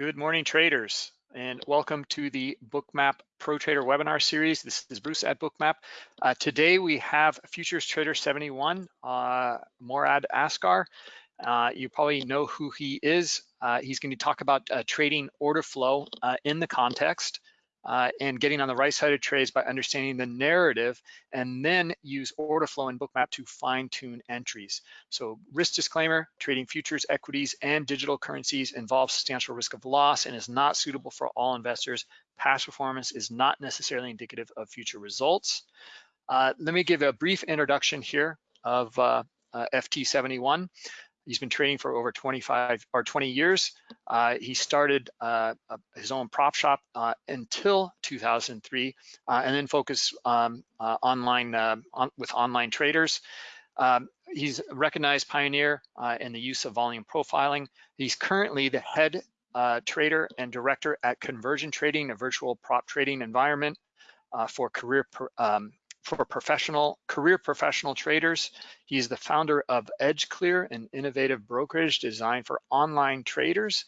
Good morning, traders, and welcome to the Bookmap Pro Trader webinar series. This is Bruce at Bookmap. Uh, today we have Futures Trader 71, uh, Morad Askar. Uh, you probably know who he is. Uh, he's going to talk about uh, trading order flow uh, in the context uh, and getting on the right side of trades by understanding the narrative and then use order flow and bookmap to fine tune entries. So risk disclaimer, trading futures, equities, and digital currencies involves substantial risk of loss and is not suitable for all investors. Past performance is not necessarily indicative of future results. Uh, let me give a brief introduction here of uh, uh FT71. He's been trading for over 25 or 20 years. Uh, he started uh, his own prop shop uh, until 2003, uh, and then focused um, uh, online uh, on, with online traders. Um, he's a recognized pioneer in the use of volume profiling. He's currently the head trader and director at Convergent Trading, a virtual prop trading environment for career um, for professional career professional traders. He's the founder of EdgeClear, an innovative brokerage designed for online traders.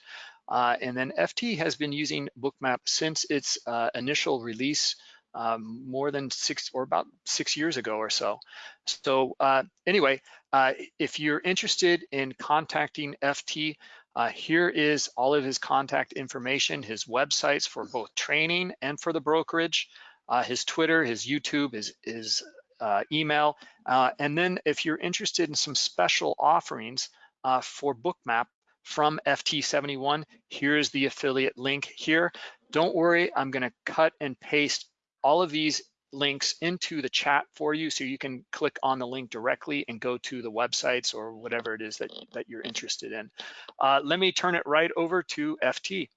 Uh, and then FT has been using Bookmap since its uh, initial release um, more than six or about six years ago or so. So uh, anyway, uh, if you're interested in contacting FT, uh, here is all of his contact information, his websites for both training and for the brokerage uh, his Twitter, his YouTube, his, his uh, email. Uh, and then if you're interested in some special offerings uh, for Bookmap from FT71, here's the affiliate link here. Don't worry, I'm gonna cut and paste all of these links into the chat for you so you can click on the link directly and go to the websites or whatever it is that, that you're interested in. Uh, let me turn it right over to FT.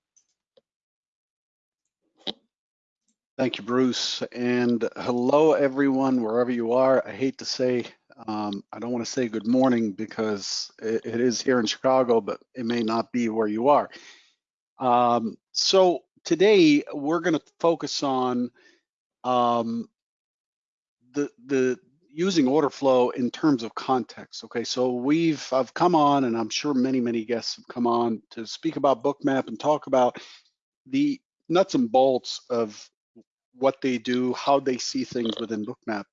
Thank you, Bruce. And hello, everyone, wherever you are. I hate to say, um, I don't want to say good morning because it, it is here in Chicago, but it may not be where you are. Um, so today we're going to focus on um, the the using order flow in terms of context. Okay, so we've I've come on, and I'm sure many many guests have come on to speak about Bookmap and talk about the nuts and bolts of what they do, how they see things within Bookmap.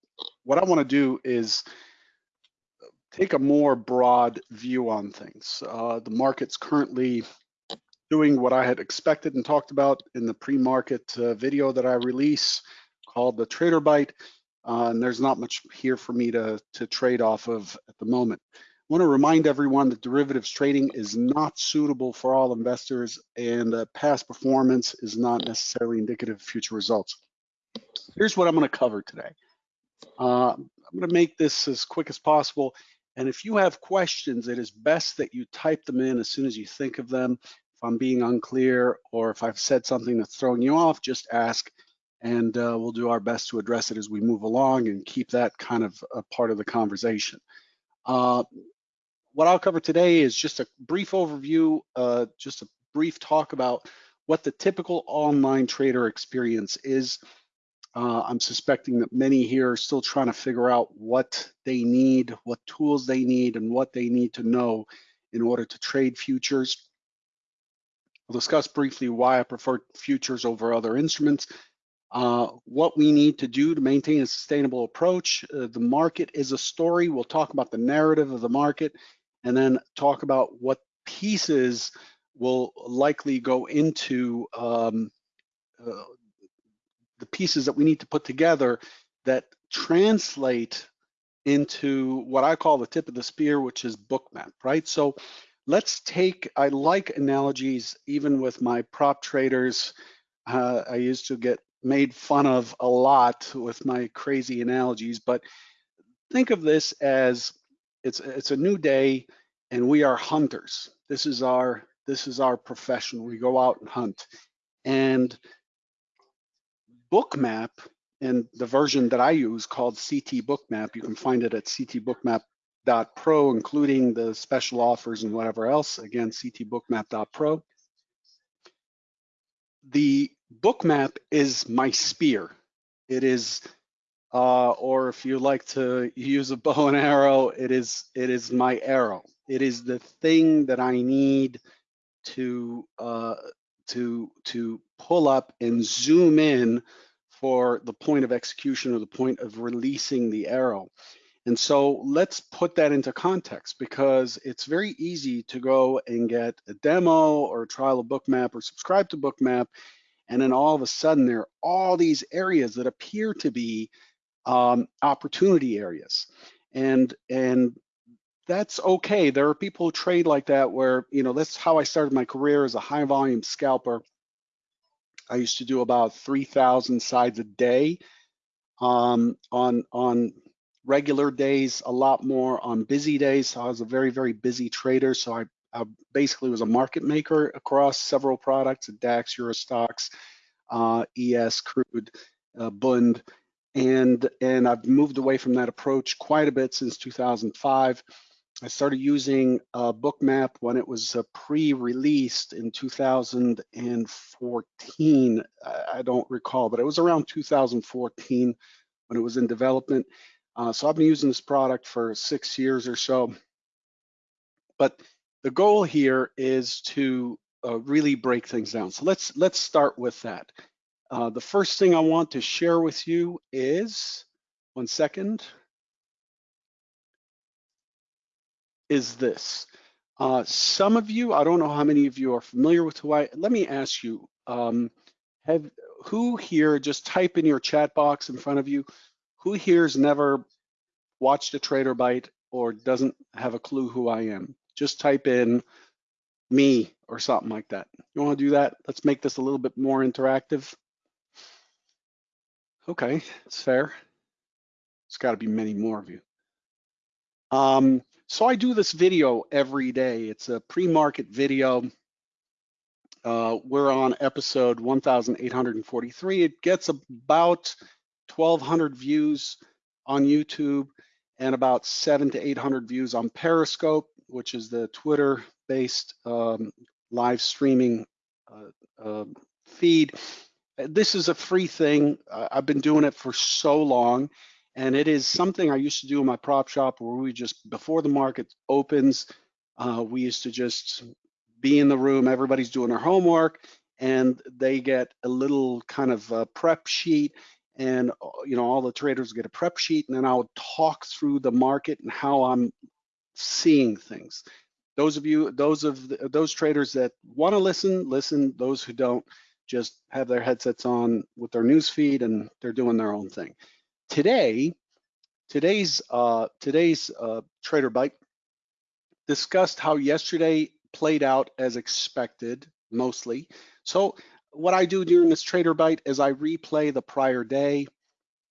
What I want to do is take a more broad view on things. Uh, the market's currently doing what I had expected and talked about in the pre-market uh, video that I release called the Trader Bite. Uh, and there's not much here for me to, to trade off of at the moment. I want to remind everyone that derivatives trading is not suitable for all investors and uh, past performance is not necessarily indicative of future results here's what I'm going to cover today. Uh, I'm going to make this as quick as possible. And if you have questions, it is best that you type them in as soon as you think of them. If I'm being unclear or if I've said something that's throwing you off, just ask and uh, we'll do our best to address it as we move along and keep that kind of a part of the conversation. Uh, what I'll cover today is just a brief overview, uh, just a brief talk about what the typical online trader experience is uh, I'm suspecting that many here are still trying to figure out what they need, what tools they need, and what they need to know in order to trade futures. I'll discuss briefly why I prefer futures over other instruments, uh, what we need to do to maintain a sustainable approach. Uh, the market is a story. We'll talk about the narrative of the market and then talk about what pieces will likely go into um, uh, the pieces that we need to put together that translate into what I call the tip of the spear, which is bookmap, right? So let's take, I like analogies even with my prop traders. Uh, I used to get made fun of a lot with my crazy analogies, but think of this as it's it's a new day and we are hunters. This is our this is our profession. We go out and hunt. And bookmap and the version that I use called CT Bookmap, you can find it at ctbookmap.pro, including the special offers and whatever else. Again, ctbookmap.pro. The bookmap is my spear. It is, uh, or if you like to use a bow and arrow, it is it is my arrow. It is the thing that I need to uh, to to pull up and zoom in for the point of execution or the point of releasing the arrow. And so let's put that into context because it's very easy to go and get a demo or a trial of Bookmap or subscribe to Bookmap. And then all of a sudden there are all these areas that appear to be um, opportunity areas. And, and that's okay. There are people who trade like that where, you know, that's how I started my career as a high volume scalper. I used to do about 3,000 sides a day um, on, on regular days, a lot more on busy days. So I was a very, very busy trader. So I, I basically was a market maker across several products, DAX, Euro Stoxx, uh, ES, crude, uh, Bund, and and I've moved away from that approach quite a bit since 2005. I started using uh, Bookmap when it was uh, pre-released in 2014. I don't recall, but it was around 2014 when it was in development. Uh, so I've been using this product for six years or so. But the goal here is to uh, really break things down. So let's let's start with that. Uh, the first thing I want to share with you is, one second, is this. Uh, some of you, I don't know how many of you are familiar with Hawaii. Let me ask you, um, have who here, just type in your chat box in front of you, who here has never watched a trader bite or doesn't have a clue who I am? Just type in me or something like that. You wanna do that? Let's make this a little bit more interactive. Okay, it's fair. It's gotta be many more of you. Um, so I do this video every day. It's a pre-market video. Uh, we're on episode 1843. It gets about 1200 views on YouTube and about seven to 800 views on Periscope, which is the Twitter based um, live streaming uh, uh, feed. This is a free thing. I've been doing it for so long and it is something I used to do in my prop shop where we just, before the market opens, uh, we used to just be in the room, everybody's doing their homework, and they get a little kind of prep sheet and uh, you know all the traders get a prep sheet and then I'll talk through the market and how I'm seeing things. Those of you, those of the, those traders that want to listen, listen. Those who don't, just have their headsets on with their news feed and they're doing their own thing. Today, today's uh, today's uh, Trader Bite discussed how yesterday played out as expected, mostly. So what I do during this Trader Bite is I replay the prior day.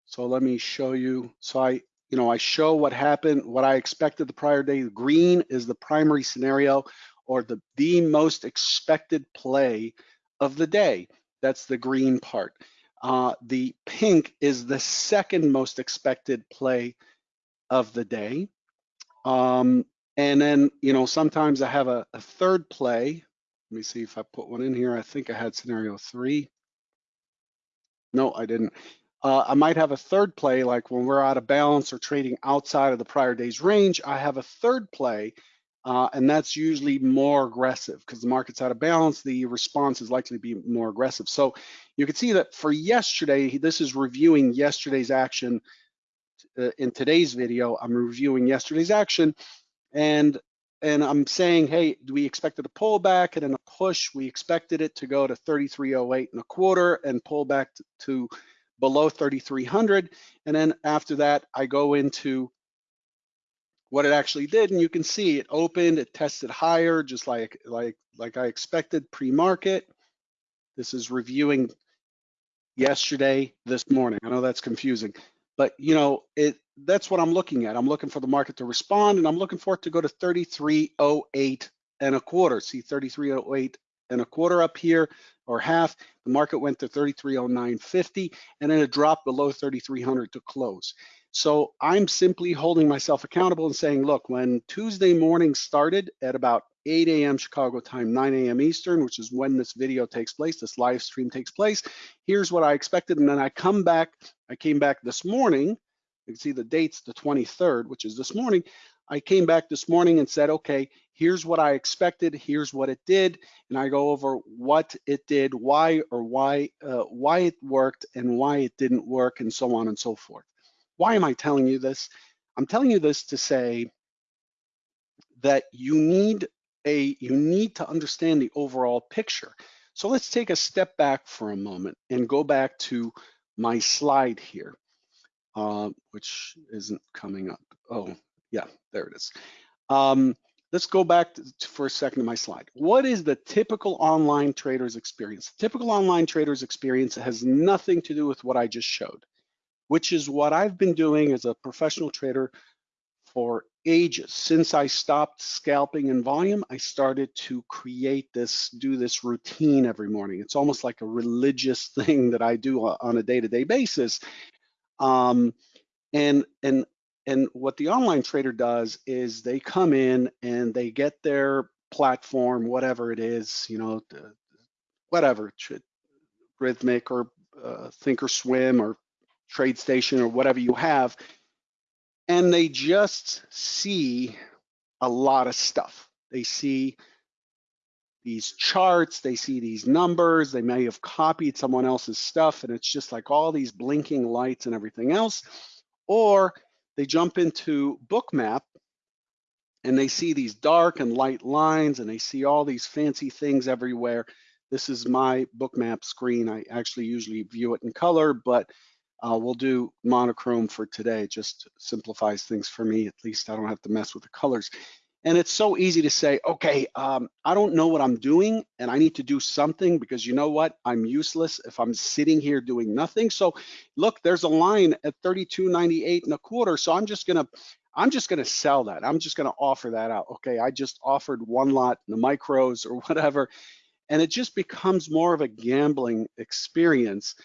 So let me show you. So I, you know, I show what happened, what I expected the prior day. Green is the primary scenario or the, the most expected play of the day. That's the green part. Uh, the pink is the second most expected play of the day. Um, and then, you know, sometimes I have a, a, third play. Let me see if I put one in here. I think I had scenario three. No, I didn't. Uh, I might have a third play, like when we're out of balance or trading outside of the prior day's range, I have a third play uh, and that's usually more aggressive because the market's out of balance. The response is likely to be more aggressive. So you can see that for yesterday, this is reviewing yesterday's action. Uh, in today's video, I'm reviewing yesterday's action, and and I'm saying, hey, we expected a pullback and then a push. We expected it to go to 3308 and a quarter and pull back to, to below 3300. And then after that, I go into what it actually did, and you can see it opened, it tested higher, just like like like I expected pre-market. This is reviewing yesterday, this morning. I know that's confusing, but you know it. That's what I'm looking at. I'm looking for the market to respond, and I'm looking for it to go to 3308 and a quarter. See 3308 and a quarter up here, or half. The market went to 3309.50, and then it dropped below 3300 to close. So I'm simply holding myself accountable and saying, look, when Tuesday morning started at about 8 a.m. Chicago time, 9 a.m. Eastern, which is when this video takes place, this live stream takes place, here's what I expected. And then I come back, I came back this morning, you can see the date's the 23rd, which is this morning. I came back this morning and said, okay, here's what I expected, here's what it did, and I go over what it did, why or why uh, why it worked and why it didn't work, and so on and so forth. Why am I telling you this? I'm telling you this to say that you need a you need to understand the overall picture. So let's take a step back for a moment and go back to my slide here, uh, which isn't coming up. Oh, yeah, there it is. Um, let's go back to, for a second to my slide. What is the typical online trader's experience? The typical online trader's experience has nothing to do with what I just showed, which is what I've been doing as a professional trader for ages. Since I stopped scalping in volume, I started to create this, do this routine every morning. It's almost like a religious thing that I do on a day-to-day -day basis. Um, and and and what the online trader does is they come in and they get their platform, whatever it is, you know, whatever, Rithmic or uh, Thinkorswim or TradeStation or whatever you have, and they just see a lot of stuff. They see these charts, they see these numbers, they may have copied someone else's stuff, and it's just like all these blinking lights and everything else. Or they jump into Bookmap and they see these dark and light lines and they see all these fancy things everywhere. This is my Bookmap screen. I actually usually view it in color, but uh, we'll do monochrome for today. Just simplifies things for me. At least I don't have to mess with the colors. And it's so easy to say, okay, um, I don't know what I'm doing and I need to do something because you know what? I'm useless if I'm sitting here doing nothing. So look, there's a line at 32.98 and a quarter. So I'm just gonna, I'm just gonna sell that. I'm just gonna offer that out. Okay, I just offered one lot in the micros or whatever. And it just becomes more of a gambling experience.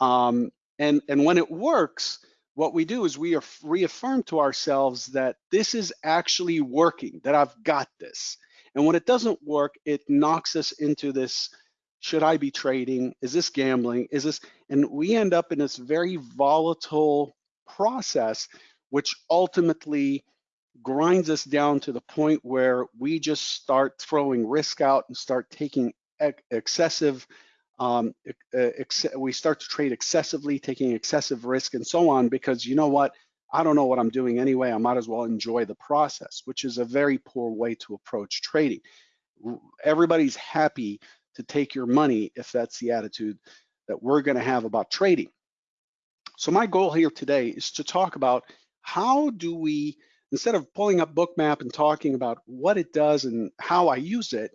Um, and, and when it works, what we do is we reaffirm to ourselves that this is actually working, that I've got this. And when it doesn't work, it knocks us into this, should I be trading? Is this gambling? Is this, and we end up in this very volatile process, which ultimately grinds us down to the point where we just start throwing risk out and start taking excessive um, uh, we start to trade excessively, taking excessive risk and so on, because you know what? I don't know what I'm doing anyway. I might as well enjoy the process, which is a very poor way to approach trading. Everybody's happy to take your money if that's the attitude that we're going to have about trading. So my goal here today is to talk about how do we, instead of pulling up Bookmap and talking about what it does and how I use it,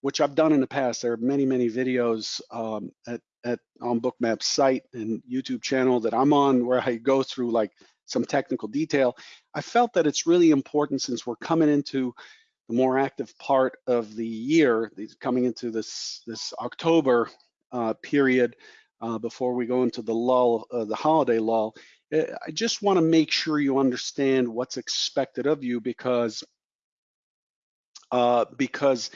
which I've done in the past. There are many, many videos um, at, at on Bookmap's site and YouTube channel that I'm on where I go through like some technical detail. I felt that it's really important since we're coming into the more active part of the year, coming into this this October uh, period uh, before we go into the lull, uh, the holiday lull. Eh, I just want to make sure you understand what's expected of you because uh, because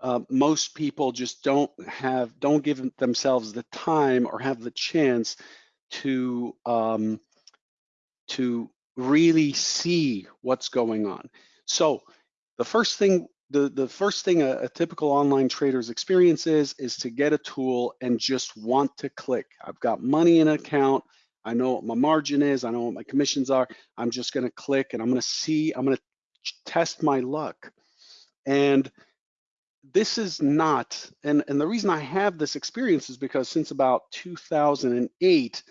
uh, most people just don't have don't give themselves the time or have the chance to um, to really see what's going on. So the first thing the, the first thing a, a typical online trader's experience is is to get a tool and just want to click. I've got money in an account. I know what my margin is. I know what my commissions are. I'm just going to click and I'm going to see. I'm going to test my luck. And this is not, and, and the reason I have this experience is because since about 2008,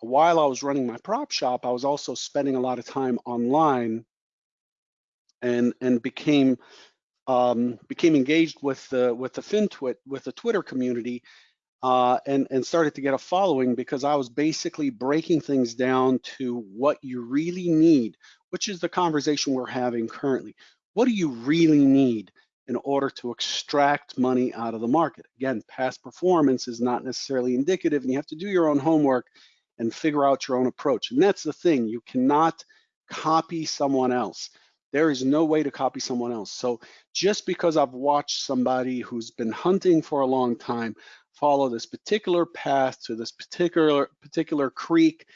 while I was running my prop shop, I was also spending a lot of time online and and became um, became engaged with the with the FinTwit with the Twitter community uh, and and started to get a following because I was basically breaking things down to what you really need, which is the conversation we're having currently. What do you really need in order to extract money out of the market. Again, past performance is not necessarily indicative and you have to do your own homework and figure out your own approach. And that's the thing, you cannot copy someone else. There is no way to copy someone else. So just because I've watched somebody who's been hunting for a long time follow this particular path to this particular particular creek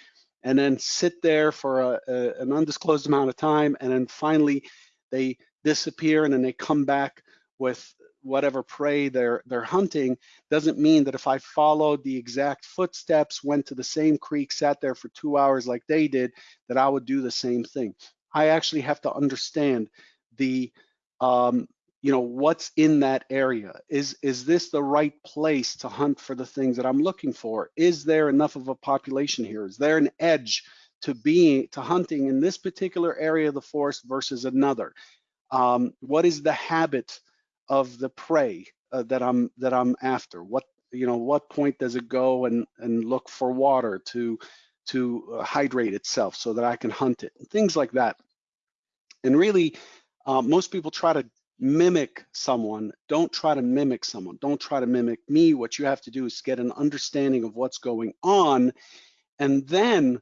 and then sit there for a, a, an undisclosed amount of time, and then finally they disappear and then they come back with whatever prey they're they're hunting doesn't mean that if I followed the exact footsteps, went to the same creek, sat there for two hours like they did, that I would do the same thing. I actually have to understand the um, you know what's in that area. Is is this the right place to hunt for the things that i'm looking for? Is there enough of a population here? Is there an edge to being to hunting in this particular area of the forest versus another um, what is the habit of the prey uh, that I'm that I'm after? What you know, what point does it go and and look for water to to uh, hydrate itself so that I can hunt it? Things like that. And really, uh, most people try to mimic someone. Don't try to mimic someone. Don't try to mimic me. What you have to do is get an understanding of what's going on, and then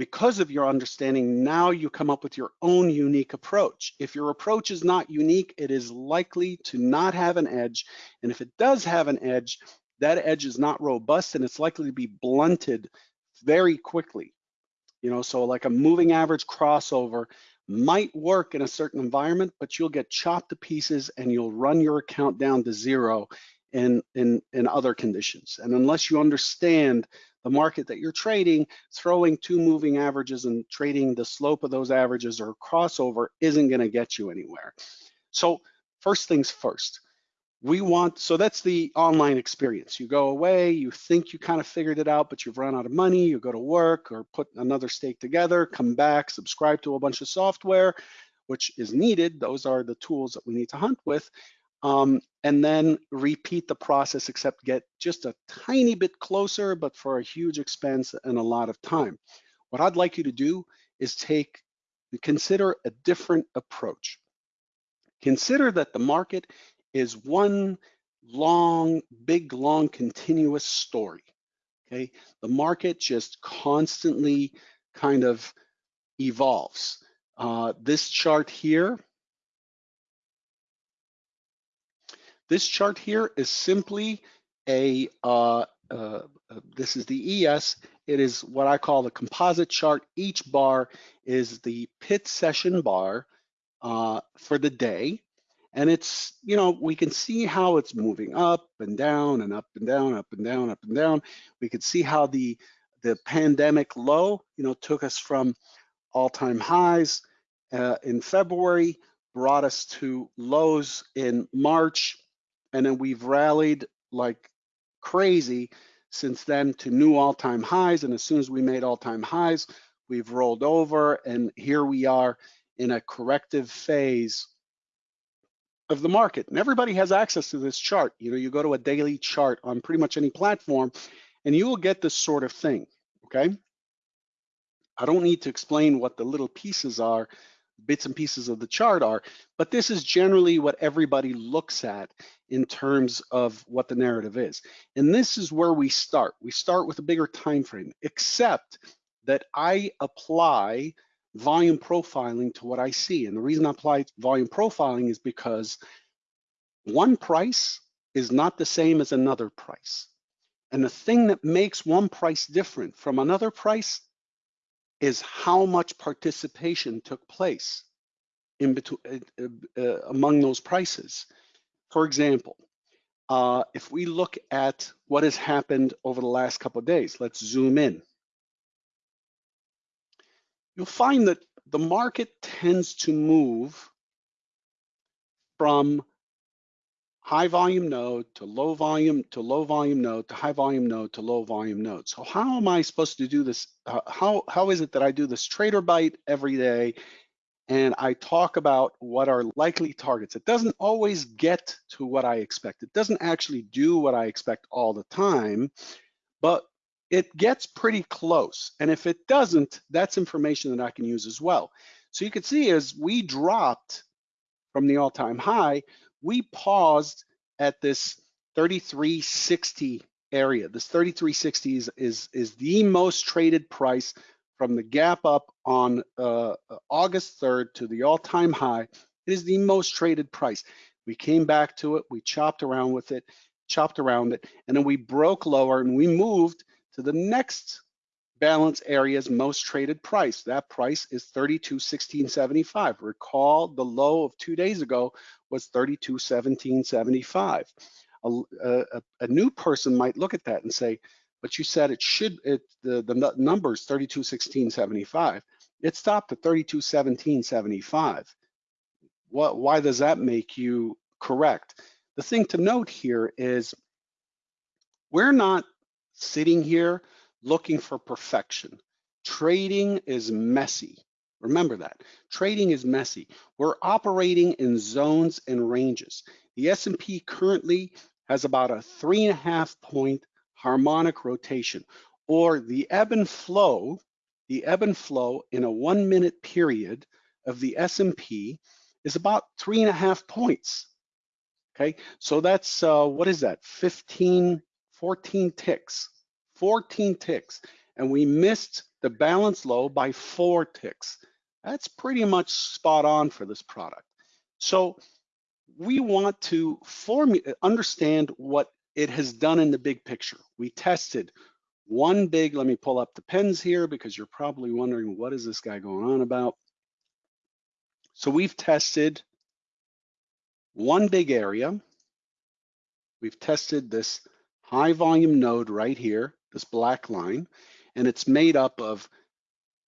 because of your understanding, now you come up with your own unique approach. If your approach is not unique, it is likely to not have an edge. And if it does have an edge, that edge is not robust and it's likely to be blunted very quickly. You know, so like a moving average crossover might work in a certain environment, but you'll get chopped to pieces and you'll run your account down to zero in, in, in other conditions. And unless you understand the market that you're trading, throwing two moving averages and trading the slope of those averages or crossover isn't gonna get you anywhere. So first things first, we want, so that's the online experience. You go away, you think you kind of figured it out, but you've run out of money, you go to work or put another stake together, come back, subscribe to a bunch of software, which is needed. Those are the tools that we need to hunt with um, and then repeat the process except get just a tiny bit closer, but for a huge expense and a lot of time. What I'd like you to do is take, consider a different approach. Consider that the market is one long, big, long, continuous story, okay? The market just constantly kind of evolves. Uh, this chart here This chart here is simply a, uh, uh, uh this is the ES. It is what I call the composite chart. Each bar is the pit session bar uh, for the day. And it's, you know, we can see how it's moving up and down and up and down, up and down, up and down. We can see how the, the pandemic low, you know, took us from all-time highs uh, in February, brought us to lows in March, and then we've rallied like crazy since then to new all-time highs. And as soon as we made all-time highs, we've rolled over and here we are in a corrective phase of the market. And everybody has access to this chart. You know, you go to a daily chart on pretty much any platform and you will get this sort of thing, okay? I don't need to explain what the little pieces are bits and pieces of the chart are, but this is generally what everybody looks at in terms of what the narrative is. And this is where we start. We start with a bigger time frame, except that I apply volume profiling to what I see. And the reason I apply volume profiling is because one price is not the same as another price. And the thing that makes one price different from another price is how much participation took place in between uh, uh, among those prices. For example, uh, if we look at what has happened over the last couple of days, let's zoom in. You'll find that the market tends to move from high volume node to low volume to low volume node to high volume node to low volume node. So how am I supposed to do this? Uh, how, how is it that I do this trader bite every day and I talk about what are likely targets? It doesn't always get to what I expect. It doesn't actually do what I expect all the time, but it gets pretty close. And if it doesn't, that's information that I can use as well. So you can see as we dropped from the all-time high, we paused at this 3360 area. This 3360 is, is, is the most traded price from the gap up on uh, August 3rd to the all-time high. It is the most traded price. We came back to it, we chopped around with it, chopped around it, and then we broke lower and we moved to the next balance area's most traded price. That price is 32.1675. Recall the low of two days ago was 32.1775. A, a, a, new person might look at that and say, but you said it should, it, the, the numbers 32.1675. It stopped at 32.1775. What, why does that make you correct? The thing to note here is we're not sitting here looking for perfection. Trading is messy. Remember that. Trading is messy. We're operating in zones and ranges. The S&P currently has about a three and a half point harmonic rotation, or the ebb and flow, the ebb and flow in a one minute period of the S&P is about three and a half points. Okay, so that's, uh, what is that, 15, 14 ticks. 14 ticks, and we missed the balance low by four ticks. That's pretty much spot on for this product. So we want to form, understand what it has done in the big picture. We tested one big, let me pull up the pens here because you're probably wondering what is this guy going on about? So we've tested one big area. We've tested this high volume node right here this black line, and it's made up of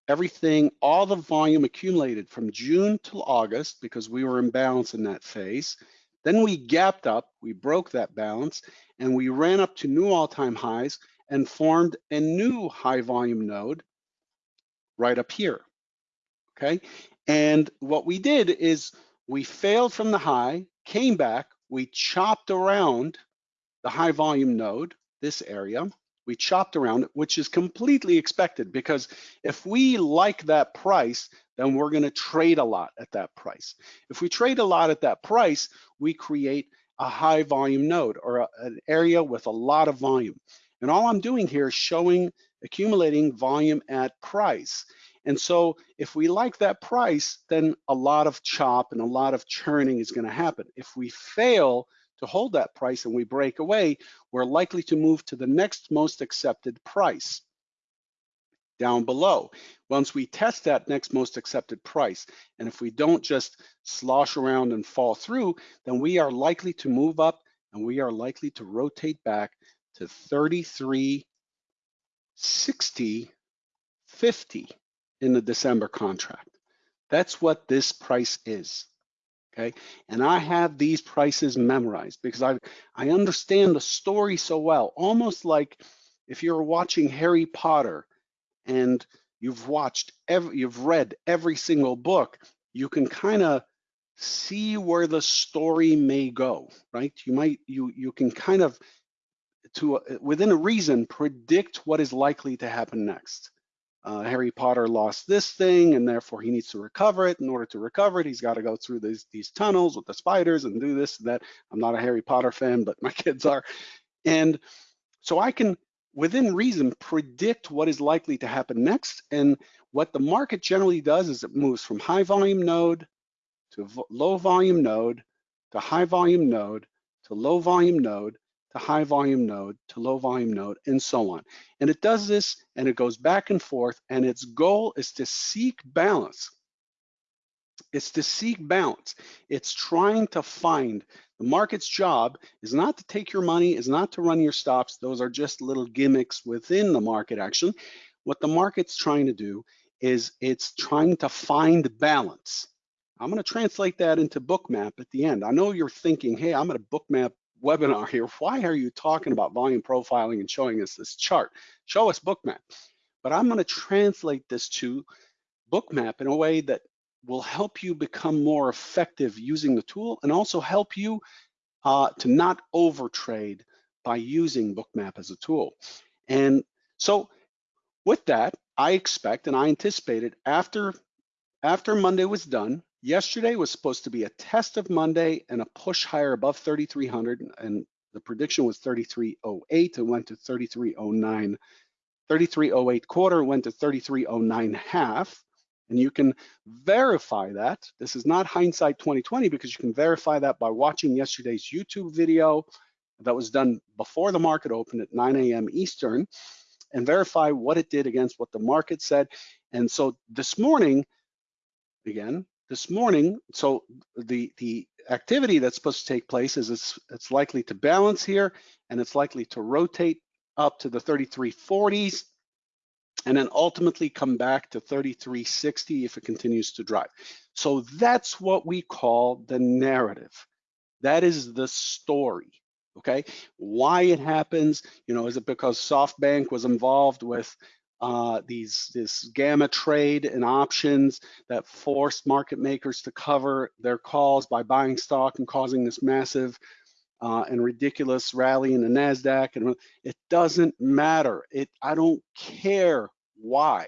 everything, all the volume accumulated from June till August because we were in balance in that phase. Then we gapped up, we broke that balance, and we ran up to new all-time highs and formed a new high volume node right up here, okay? And what we did is we failed from the high, came back, we chopped around the high volume node, this area, we chopped around it, which is completely expected because if we like that price, then we're going to trade a lot at that price. If we trade a lot at that price, we create a high volume node or a, an area with a lot of volume. And all I'm doing here is showing accumulating volume at price. And so if we like that price, then a lot of chop and a lot of churning is going to happen. If we fail to hold that price and we break away, we're likely to move to the next most accepted price down below. Once we test that next most accepted price, and if we don't just slosh around and fall through, then we are likely to move up and we are likely to rotate back to 33, 60, 50 in the December contract. That's what this price is okay? And I have these prices memorized because I, I understand the story so well, almost like if you're watching Harry Potter and you've watched, every, you've read every single book, you can kind of see where the story may go, right? You might, you, you can kind of, to uh, within a reason, predict what is likely to happen next uh, Harry Potter lost this thing and therefore he needs to recover it. In order to recover it, he's got to go through these, these tunnels with the spiders and do this and that. I'm not a Harry Potter fan, but my kids are. And so I can, within reason, predict what is likely to happen next. And what the market generally does is it moves from high volume node to low volume node to high volume node to low volume node to high volume node to low volume node and so on. And it does this and it goes back and forth and its goal is to seek balance. It's to seek balance. It's trying to find the market's job is not to take your money, is not to run your stops. Those are just little gimmicks within the market action. What the market's trying to do is it's trying to find balance. I'm going to translate that into bookmap at the end. I know you're thinking, hey, I'm going to bookmap webinar here, why are you talking about volume profiling and showing us this chart? Show us bookmap. But I'm gonna translate this to bookmap in a way that will help you become more effective using the tool and also help you uh, to not overtrade by using bookmap as a tool. And so with that, I expect and I anticipated after, after Monday was done, Yesterday was supposed to be a test of Monday and a push higher above 3,300, and the prediction was 3308. It went to 3309. 3308 quarter went to 3309 half. And you can verify that. This is not hindsight 2020 because you can verify that by watching yesterday's YouTube video that was done before the market opened at 9 a.m. Eastern. and verify what it did against what the market said. And so this morning, again, this morning, so the, the activity that's supposed to take place is it's, it's likely to balance here and it's likely to rotate up to the 3340s and then ultimately come back to 3360 if it continues to drive. So that's what we call the narrative. That is the story, okay? Why it happens, you know, is it because SoftBank was involved with uh, these this gamma trade and options that forced market makers to cover their calls by buying stock and causing this massive uh, and ridiculous rally in the Nasdaq, and it doesn't matter. It I don't care why.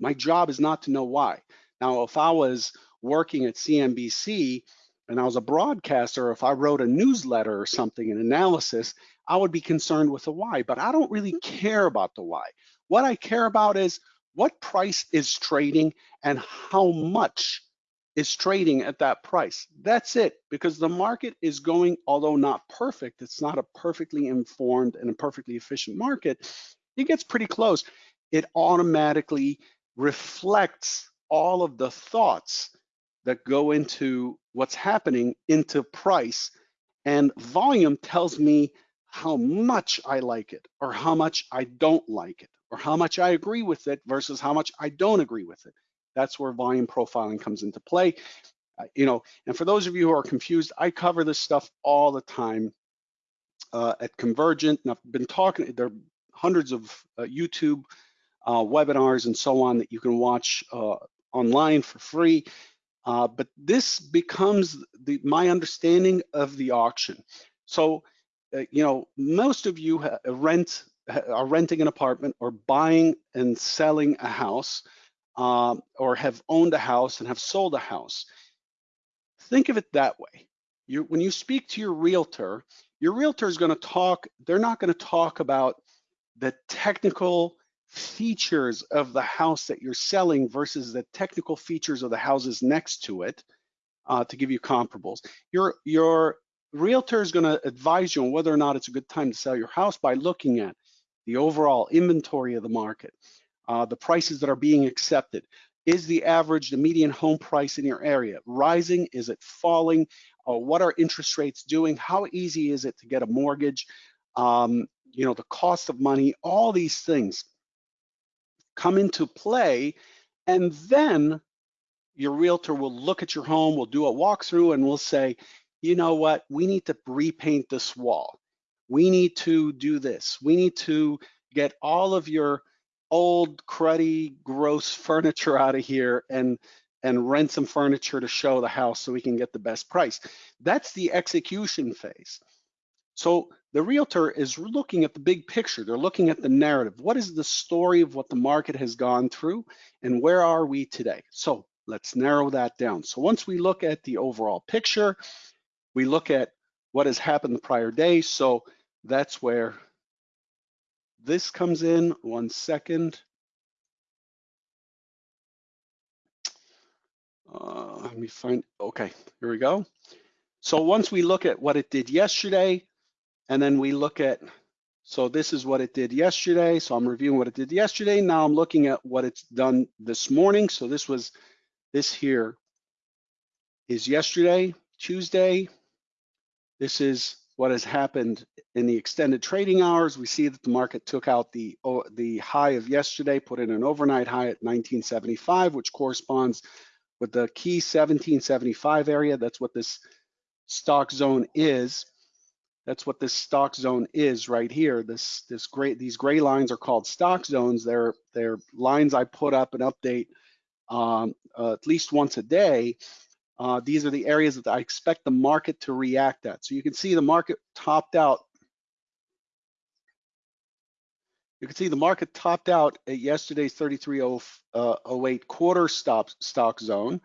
My job is not to know why. Now, if I was working at CNBC and I was a broadcaster, if I wrote a newsletter or something, an analysis, I would be concerned with the why. But I don't really care about the why. What I care about is what price is trading and how much is trading at that price. That's it, because the market is going, although not perfect, it's not a perfectly informed and a perfectly efficient market. It gets pretty close. It automatically reflects all of the thoughts that go into what's happening into price and volume tells me how much I like it or how much I don't like it or how much I agree with it versus how much I don't agree with it. That's where volume profiling comes into play. Uh, you know, and for those of you who are confused, I cover this stuff all the time uh, at Convergent, and I've been talking, there are hundreds of uh, YouTube uh, webinars and so on that you can watch uh, online for free. Uh, but this becomes the, my understanding of the auction. So, you know, most of you rent are renting an apartment or buying and selling a house um, or have owned a house and have sold a house. Think of it that way. You, when you speak to your realtor, your realtor is going to talk, they're not going to talk about the technical features of the house that you're selling versus the technical features of the houses next to it uh, to give you comparables. Your, your realtor is going to advise you on whether or not it's a good time to sell your house by looking at the overall inventory of the market, uh, the prices that are being accepted. Is the average, the median home price in your area rising? Is it falling? Uh, what are interest rates doing? How easy is it to get a mortgage? Um, you know, the cost of money, all these things come into play. And then your realtor will look at your home, will do a walkthrough and will say, you know what, we need to repaint this wall we need to do this. We need to get all of your old cruddy gross furniture out of here and and rent some furniture to show the house so we can get the best price. That's the execution phase. So the realtor is looking at the big picture. They're looking at the narrative. What is the story of what the market has gone through and where are we today? So let's narrow that down. So once we look at the overall picture, we look at what has happened the prior day. So that's where this comes in. One second. Uh, let me find, okay, here we go. So once we look at what it did yesterday, and then we look at, so this is what it did yesterday. So I'm reviewing what it did yesterday. Now I'm looking at what it's done this morning. So this was, this here is yesterday, Tuesday. This is what has happened in the extended trading hours. We see that the market took out the, the high of yesterday, put in an overnight high at 1975, which corresponds with the key 1775 area. That's what this stock zone is. That's what this stock zone is right here. This this gray these gray lines are called stock zones. They're they're lines I put up and update um, uh, at least once a day uh, these are the areas that I expect the market to react at. So you can see the market topped out. You can see the market topped out at yesterday's 3308 uh, quarter stop stock zone.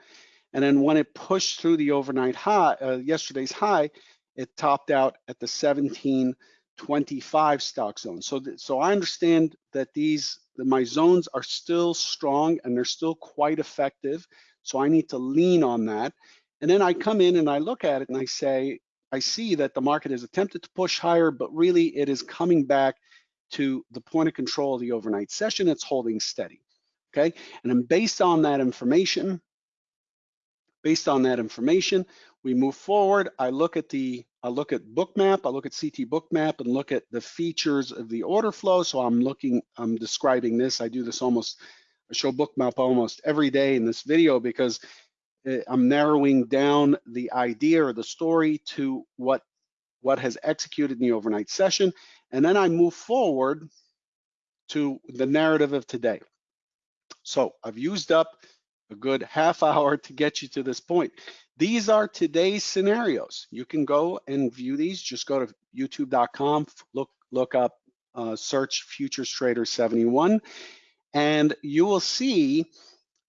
And then when it pushed through the overnight high, uh, yesterday's high, it topped out at the 1725 stock zone. So, so I understand that these, my zones are still strong and they're still quite effective. So I need to lean on that. And then I come in and I look at it and I say, I see that the market has attempted to push higher, but really it is coming back to the point of control of the overnight session, it's holding steady, okay? And then based on that information, based on that information, we move forward. I look at the, I look at Bookmap, I look at CT Bookmap and look at the features of the order flow. So I'm looking, I'm describing this. I do this almost, I show Bookmap almost every day in this video because eh, I'm narrowing down the idea or the story to what what has executed in the overnight session. And then I move forward to the narrative of today. So I've used up a good half hour to get you to this point. These are today's scenarios. You can go and view these. Just go to youtube.com, look, look up, uh, search Futures Trader 71, and you will see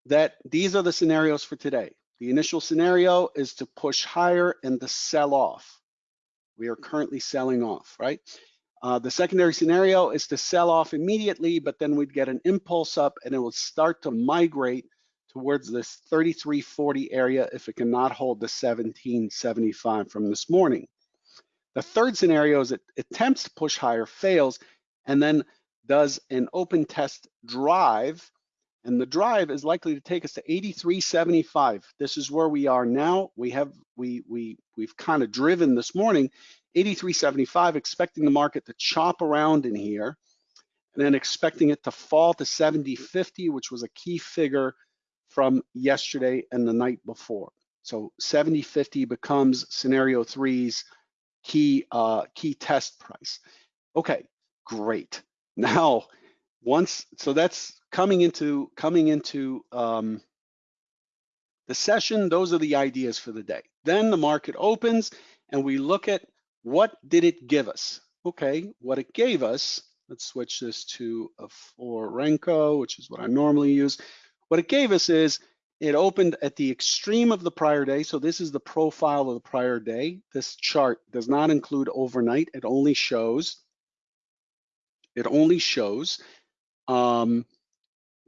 that these are the scenarios for today. The initial scenario is to push higher and to sell off. We are currently selling off, right? Uh, the secondary scenario is to sell off immediately, but then we'd get an impulse up and it will start to migrate towards this 3340 area if it cannot hold the 1775 from this morning. The third scenario is it attempts to push higher, fails, and then does an open test drive and the drive is likely to take us to 83.75. This is where we are now. We have we we we've kind of driven this morning 83.75, expecting the market to chop around in here, and then expecting it to fall to 70.50, which was a key figure from yesterday and the night before. So 70.50 becomes scenario three's key uh, key test price. Okay, great. Now once so that's coming into coming into um, the session those are the ideas for the day then the market opens and we look at what did it give us okay what it gave us let's switch this to a for renko which is what i normally use what it gave us is it opened at the extreme of the prior day so this is the profile of the prior day this chart does not include overnight it only shows it only shows um,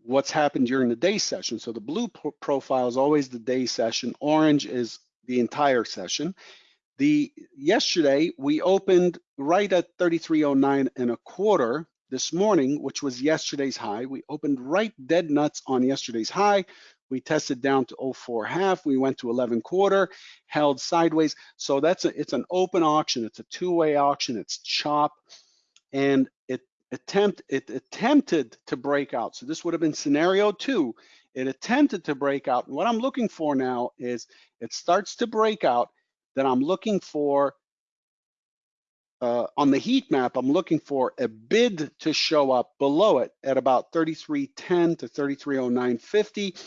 what's happened during the day session. So the blue pro profile is always the day session. Orange is the entire session. The yesterday we opened right at 3309 and a quarter this morning, which was yesterday's high. We opened right dead nuts on yesterday's high. We tested down to 04 half. We went to 11 quarter, held sideways. So that's a, it's an open auction. It's a two-way auction. It's chop, and it attempt it attempted to break out. So this would have been scenario two. It attempted to break out. And what I'm looking for now is it starts to break out. Then I'm looking for uh, on the heat map, I'm looking for a bid to show up below it at about 3310 to 3309.50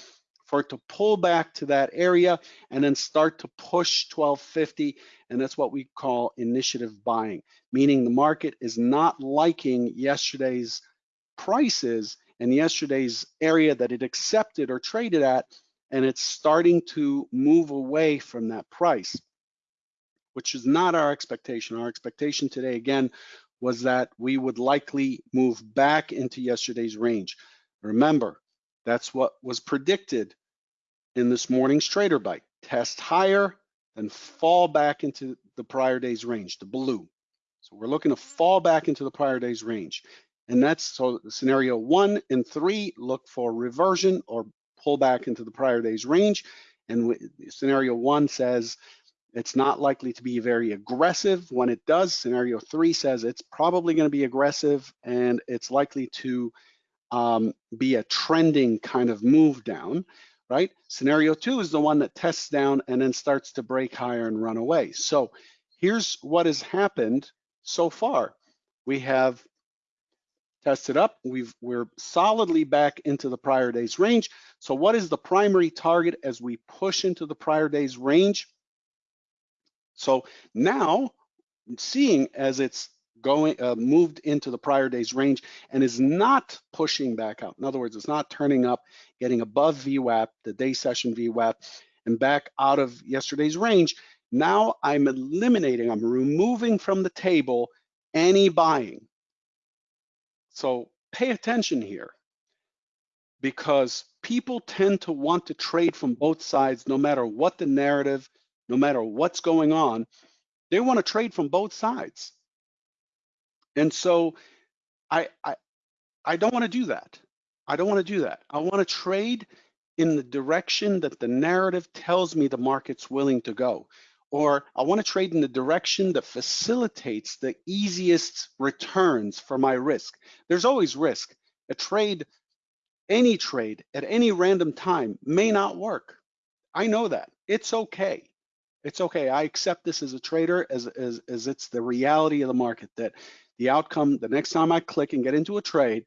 for it to pull back to that area and then start to push 1250. And that's what we call initiative buying, meaning the market is not liking yesterday's prices and yesterday's area that it accepted or traded at, and it's starting to move away from that price, which is not our expectation. Our expectation today, again, was that we would likely move back into yesterday's range. Remember, that's what was predicted in this morning's trader bite. Test higher, then fall back into the prior day's range, the blue. So we're looking to fall back into the prior day's range. And that's so scenario one and three look for reversion or pull back into the prior day's range. And scenario one says it's not likely to be very aggressive. When it does, scenario three says it's probably going to be aggressive and it's likely to um, be a trending kind of move down right? Scenario two is the one that tests down and then starts to break higher and run away. So here's what has happened so far. We have tested up, we've, we're solidly back into the prior day's range. So what is the primary target as we push into the prior day's range? So now, seeing as it's going uh, moved into the prior day's range and is not pushing back out. In other words, it's not turning up, getting above VWAP, the day session VWAP, and back out of yesterday's range. Now I'm eliminating, I'm removing from the table any buying. So pay attention here because people tend to want to trade from both sides no matter what the narrative, no matter what's going on. They want to trade from both sides. And so I, I, I don't want to do that. I don't want to do that. I want to trade in the direction that the narrative tells me the market's willing to go. Or I want to trade in the direction that facilitates the easiest returns for my risk. There's always risk. A trade, any trade at any random time may not work. I know that. It's okay. It's okay. I accept this as a trader as, as, as it's the reality of the market that the outcome, the next time I click and get into a trade,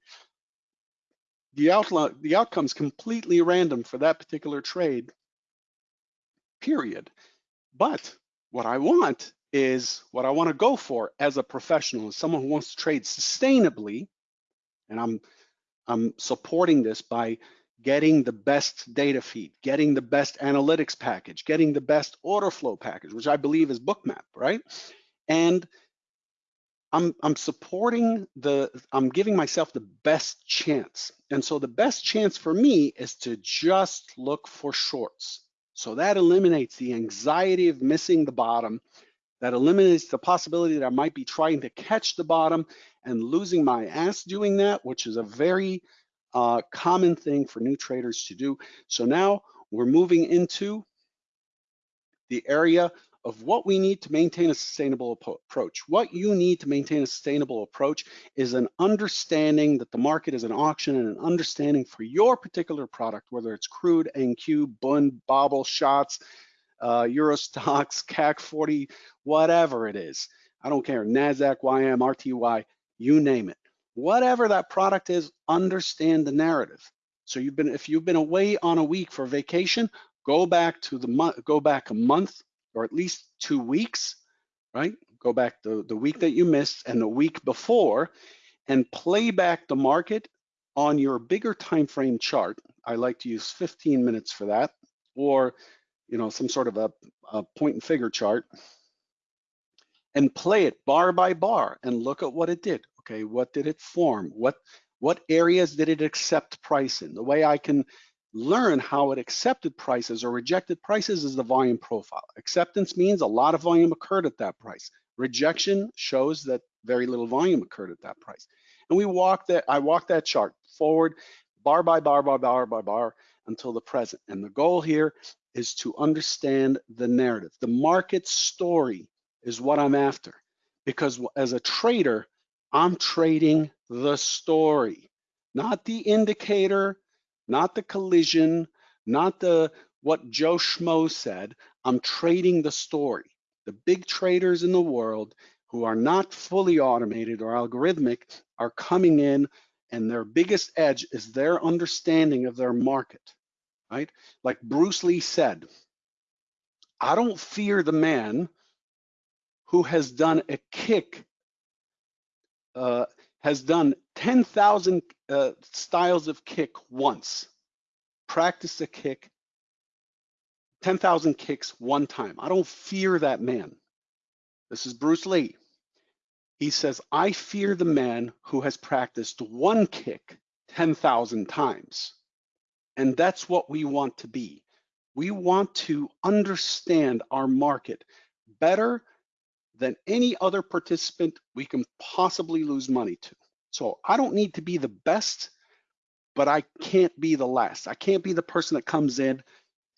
the outline, the outcome's completely random for that particular trade, period. But what I want is what I want to go for as a professional, as someone who wants to trade sustainably, and I'm I'm supporting this by getting the best data feed, getting the best analytics package, getting the best order flow package, which I believe is Bookmap, right? And I'm I'm supporting the I'm giving myself the best chance. And so the best chance for me is to just look for shorts. So that eliminates the anxiety of missing the bottom. That eliminates the possibility that I might be trying to catch the bottom and losing my ass doing that, which is a very uh, common thing for new traders to do. So now we're moving into the area of what we need to maintain a sustainable approach. What you need to maintain a sustainable approach is an understanding that the market is an auction and an understanding for your particular product, whether it's crude, NQ, Bund, Bobl, Schatz, uh, Euro Stoxx, CAC 40, whatever it is. I don't care, NASDAQ, YM, RTY, you name it. Whatever that product is, understand the narrative. So you've been, if you've been away on a week for vacation, go back to the month, go back a month or at least two weeks, right? Go back the, the week that you missed and the week before and play back the market on your bigger time frame chart. I like to use 15 minutes for that or you know some sort of a, a point and figure chart and play it bar by bar and look at what it did. Okay, what did it form? What what areas did it accept price in? The way I can learn how it accepted prices or rejected prices is the volume profile. Acceptance means a lot of volume occurred at that price. Rejection shows that very little volume occurred at that price. And we walk that, I walk that chart forward, bar by bar, by bar, by bar, until the present. And the goal here is to understand the narrative. The market story is what I'm after. Because as a trader, I'm trading the story, not the indicator, not the collision, not the what Joe Schmo said. I'm trading the story. The big traders in the world who are not fully automated or algorithmic are coming in and their biggest edge is their understanding of their market, right? Like Bruce Lee said, I don't fear the man who has done a kick uh, has done 10,000 uh, styles of kick once. Practice a kick, 10,000 kicks one time. I don't fear that man. This is Bruce Lee. He says, I fear the man who has practiced one kick 10,000 times. And that's what we want to be. We want to understand our market better than any other participant we can possibly lose money to. So I don't need to be the best, but I can't be the last. I can't be the person that comes in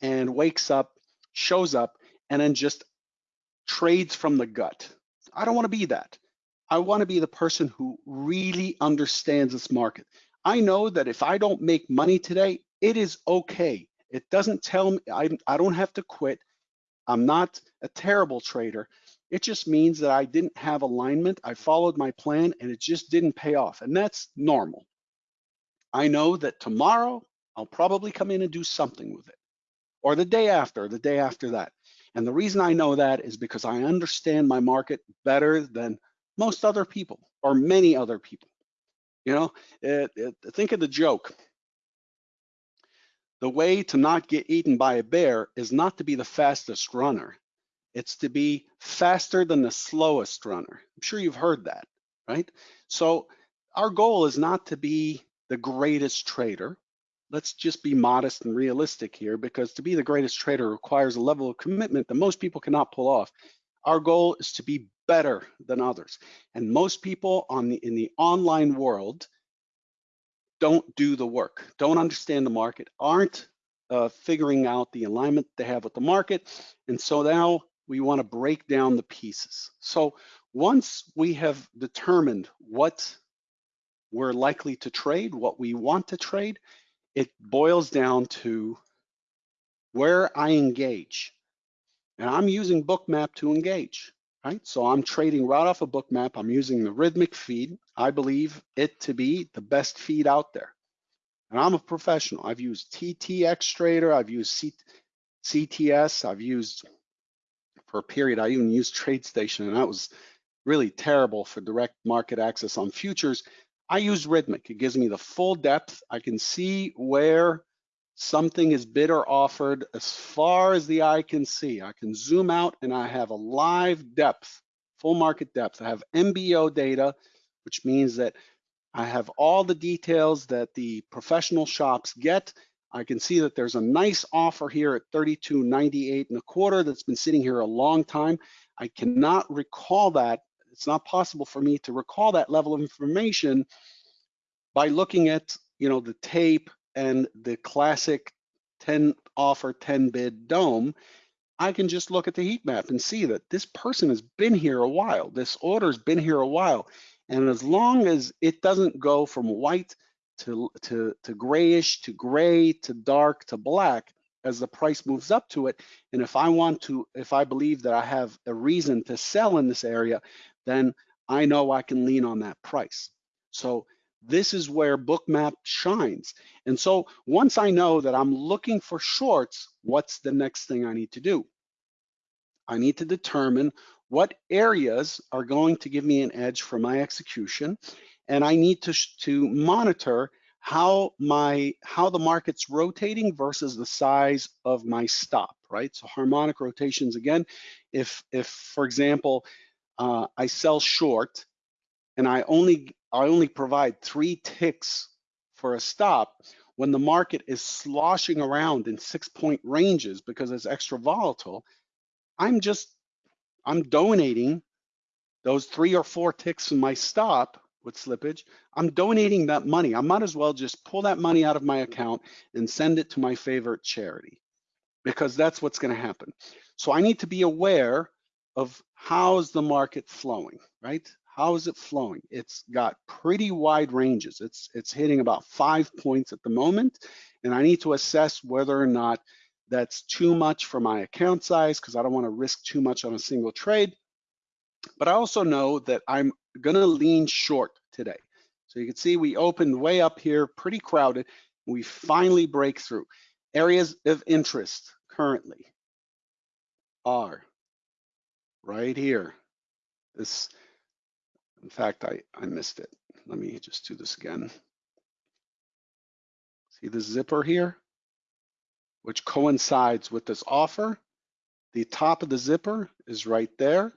and wakes up, shows up, and then just trades from the gut. I don't want to be that. I want to be the person who really understands this market. I know that if I don't make money today, it is okay. It doesn't tell me I, I don't have to quit. I'm not a terrible trader. It just means that I didn't have alignment. I followed my plan and it just didn't pay off. And that's normal. I know that tomorrow I'll probably come in and do something with it or the day after, the day after that. And the reason I know that is because I understand my market better than most other people or many other people. You know, it, it, think of the joke. The way to not get eaten by a bear is not to be the fastest runner. It's to be faster than the slowest runner. I'm sure you've heard that, right? So our goal is not to be the greatest trader. Let's just be modest and realistic here because to be the greatest trader requires a level of commitment that most people cannot pull off. Our goal is to be better than others. And most people on the, in the online world don't do the work, don't understand the market, aren't uh, figuring out the alignment they have with the market. And so now we want to break down the pieces. So once we have determined what we're likely to trade, what we want to trade, it boils down to where I engage. And I'm using Bookmap to engage, right? So I'm trading right off of Bookmap. I'm using the Rithmic feed. I believe it to be the best feed out there. And I'm a professional. I've used TTX Trader. I've used C CTS. I've used, for a period, I even used TradeStation, and that was really terrible for direct market access on futures. I use Rithmic. It gives me the full depth. I can see where something is bid or offered as far as the eye can see. I can zoom out and I have a live depth, full market depth. I have MBO data, which means that I have all the details that the professional shops get. I can see that there's a nice offer here at 32.98 and a quarter that's been sitting here a long time. I cannot recall that. It's not possible for me to recall that level of information by looking at, you know, the tape and the classic 10 offer, 10 bid dome. I can just look at the heat map and see that this person has been here a while. This order's been here a while. And as long as it doesn't go from white to, to, to grayish, to gray, to dark, to black, as the price moves up to it, and if I want to, if I believe that I have a reason to sell in this area, then I know I can lean on that price. So this is where Bookmap shines. And so once I know that I'm looking for shorts, what's the next thing I need to do? I need to determine what areas are going to give me an edge for my execution, and I need to, to monitor how my how the market's rotating versus the size of my stop, right? So harmonic rotations again. If if for example uh, I sell short and I only I only provide three ticks for a stop, when the market is sloshing around in six point ranges because it's extra volatile, I'm just I'm donating those three or four ticks in my stop with slippage, I'm donating that money. I might as well just pull that money out of my account and send it to my favorite charity because that's what's going to happen. So I need to be aware of how's the market flowing, right? How is it flowing? It's got pretty wide ranges. It's it's hitting about five points at the moment, and I need to assess whether or not that's too much for my account size because I don't want to risk too much on a single trade. But I also know that I'm gonna lean short today. So you can see we opened way up here, pretty crowded. We finally break through. Areas of interest currently are right here. This, in fact, I, I missed it. Let me just do this again. See the zipper here? which coincides with this offer. The top of the zipper is right there.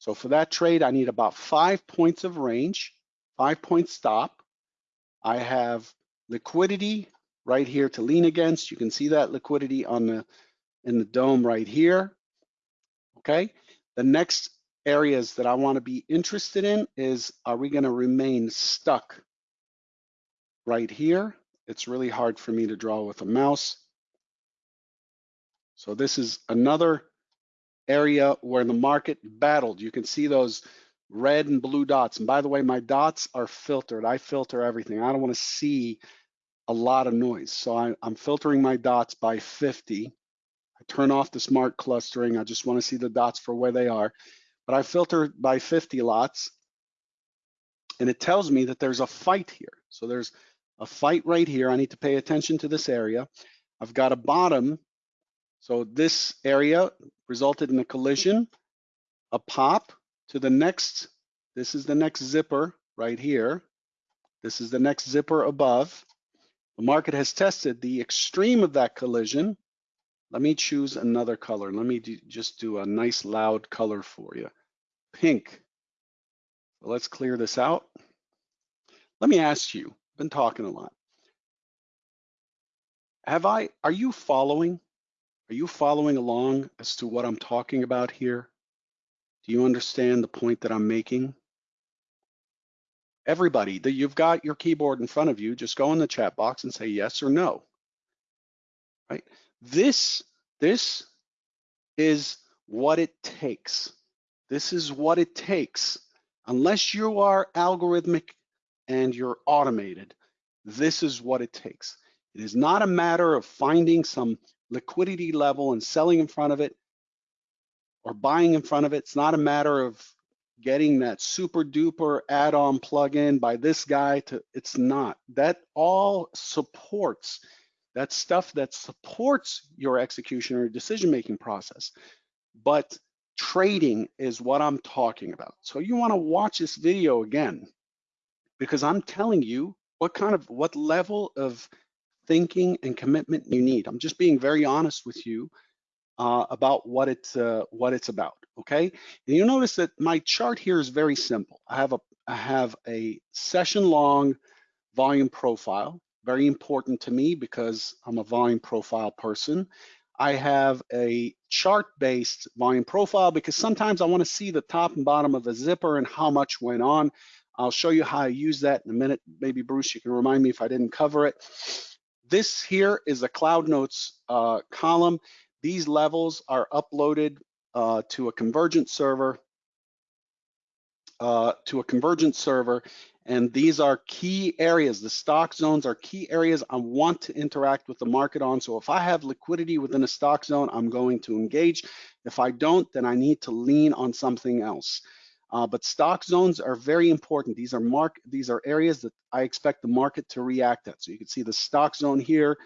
So for that trade, I need about five points of range, five point stop. I have liquidity right here to lean against. You can see that liquidity on the in the dome right here. Okay. The next areas that I want to be interested in is are we going to remain stuck right here? It's really hard for me to draw with a mouse. So this is another area where the market battled. You can see those red and blue dots. And by the way, my dots are filtered. I filter everything. I don't want to see a lot of noise. So I, am filtering my dots by 50. I turn off the smart clustering. I just want to see the dots for where they are. But I filter by 50 lots. And it tells me that there's a fight here. So there's a fight right here. I need to pay attention to this area. I've got a bottom so this area resulted in a collision, a pop to the next, this is the next zipper right here. This is the next zipper above. The market has tested the extreme of that collision. Let me choose another color. Let me do, just do a nice loud color for you. Pink. So let's clear this out. Let me ask you, I've been talking a lot. Have I, are you following are you following along as to what I'm talking about here? Do you understand the point that I'm making? Everybody, that you've got your keyboard in front of you, just go in the chat box and say yes or no. Right? This, this is what it takes. This is what it takes. Unless you are algorithmic and you're automated, this is what it takes. It is not a matter of finding some liquidity level and selling in front of it or buying in front of it. It's not a matter of getting that super duper add-on plugin by this guy to, it's not. That all supports, that stuff that supports your execution or decision-making process. But trading is what I'm talking about. So you wanna watch this video again, because I'm telling you what kind of, what level of thinking and commitment you need. I'm just being very honest with you uh, about what it's uh, what it's about. Okay, and you notice that my chart here is very simple. I have a I have a session long volume profile, very important to me because I'm a volume profile person. I have a chart-based volume profile because sometimes I want to see the top and bottom of a zipper and how much went on. I'll show you how I use that in a minute. Maybe Bruce, you can remind me if I didn't cover it. This here is a Cloud Notes uh, column. These levels are uploaded uh, to a convergent server, uh, to a convergent server, and these are key areas. The stock zones are key areas I want to interact with the market on. So if I have liquidity within a stock zone, I'm going to engage. If I don't, then I need to lean on something else. Uh, but stock zones are very important. These are mark. These are areas that I expect the market to react at. So you can see the stock zone here.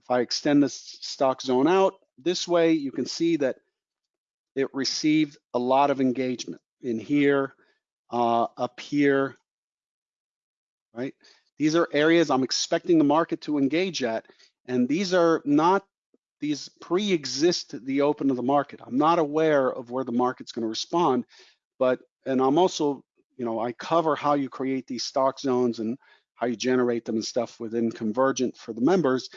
If I extend the stock zone out, this way you can see that it received a lot of engagement in here, uh, up here, right? These are areas I'm expecting the market to engage at, and these are not, these pre-exist the open of the market. I'm not aware of where the market's gonna respond, but, and I'm also, you know, I cover how you create these stock zones and how you generate them and stuff within Convergent for the members.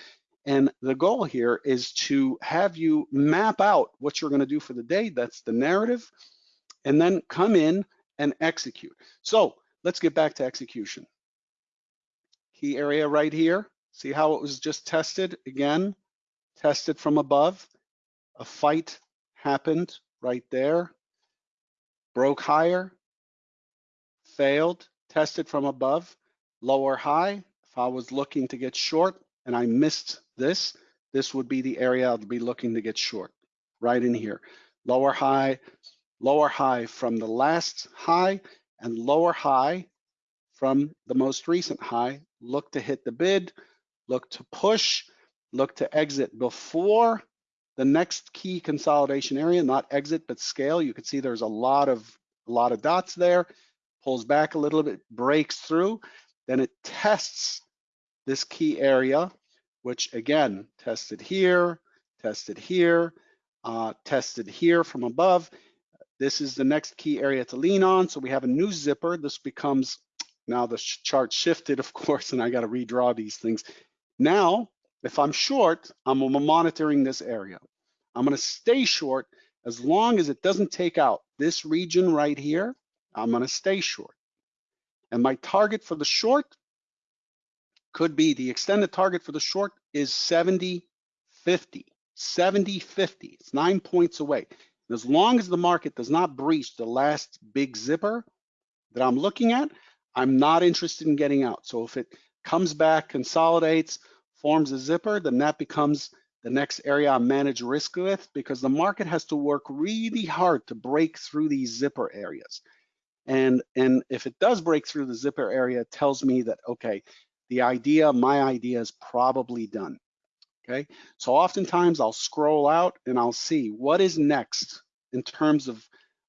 And the goal here is to have you map out what you're going to do for the day. That's the narrative. And then come in and execute. So let's get back to execution. Key area right here. See how it was just tested again, tested from above. A fight happened right there. Broke higher, failed, tested from above, lower high. If I was looking to get short and I missed this, this would be the area I'd be looking to get short, right in here. Lower high, lower high from the last high and lower high from the most recent high. Look to hit the bid, look to push, look to exit before the next key consolidation area, not exit, but scale. You can see there's a lot of a lot of dots there, pulls back a little bit, breaks through, then it tests this key area which again, tested here, tested here, uh, tested here from above. This is the next key area to lean on. So we have a new zipper. This becomes, now the chart shifted, of course, and I got to redraw these things. Now, if I'm short, I'm monitoring this area. I'm going to stay short as long as it doesn't take out this region right here. I'm going to stay short. And my target for the short could be the extended target for the short is 70 50 70 50 it's nine points away and as long as the market does not breach the last big zipper that i'm looking at i'm not interested in getting out so if it comes back consolidates forms a zipper then that becomes the next area i manage risk with because the market has to work really hard to break through these zipper areas and and if it does break through the zipper area it tells me that okay the idea, my idea is probably done. Okay, so oftentimes I'll scroll out and I'll see what is next in terms of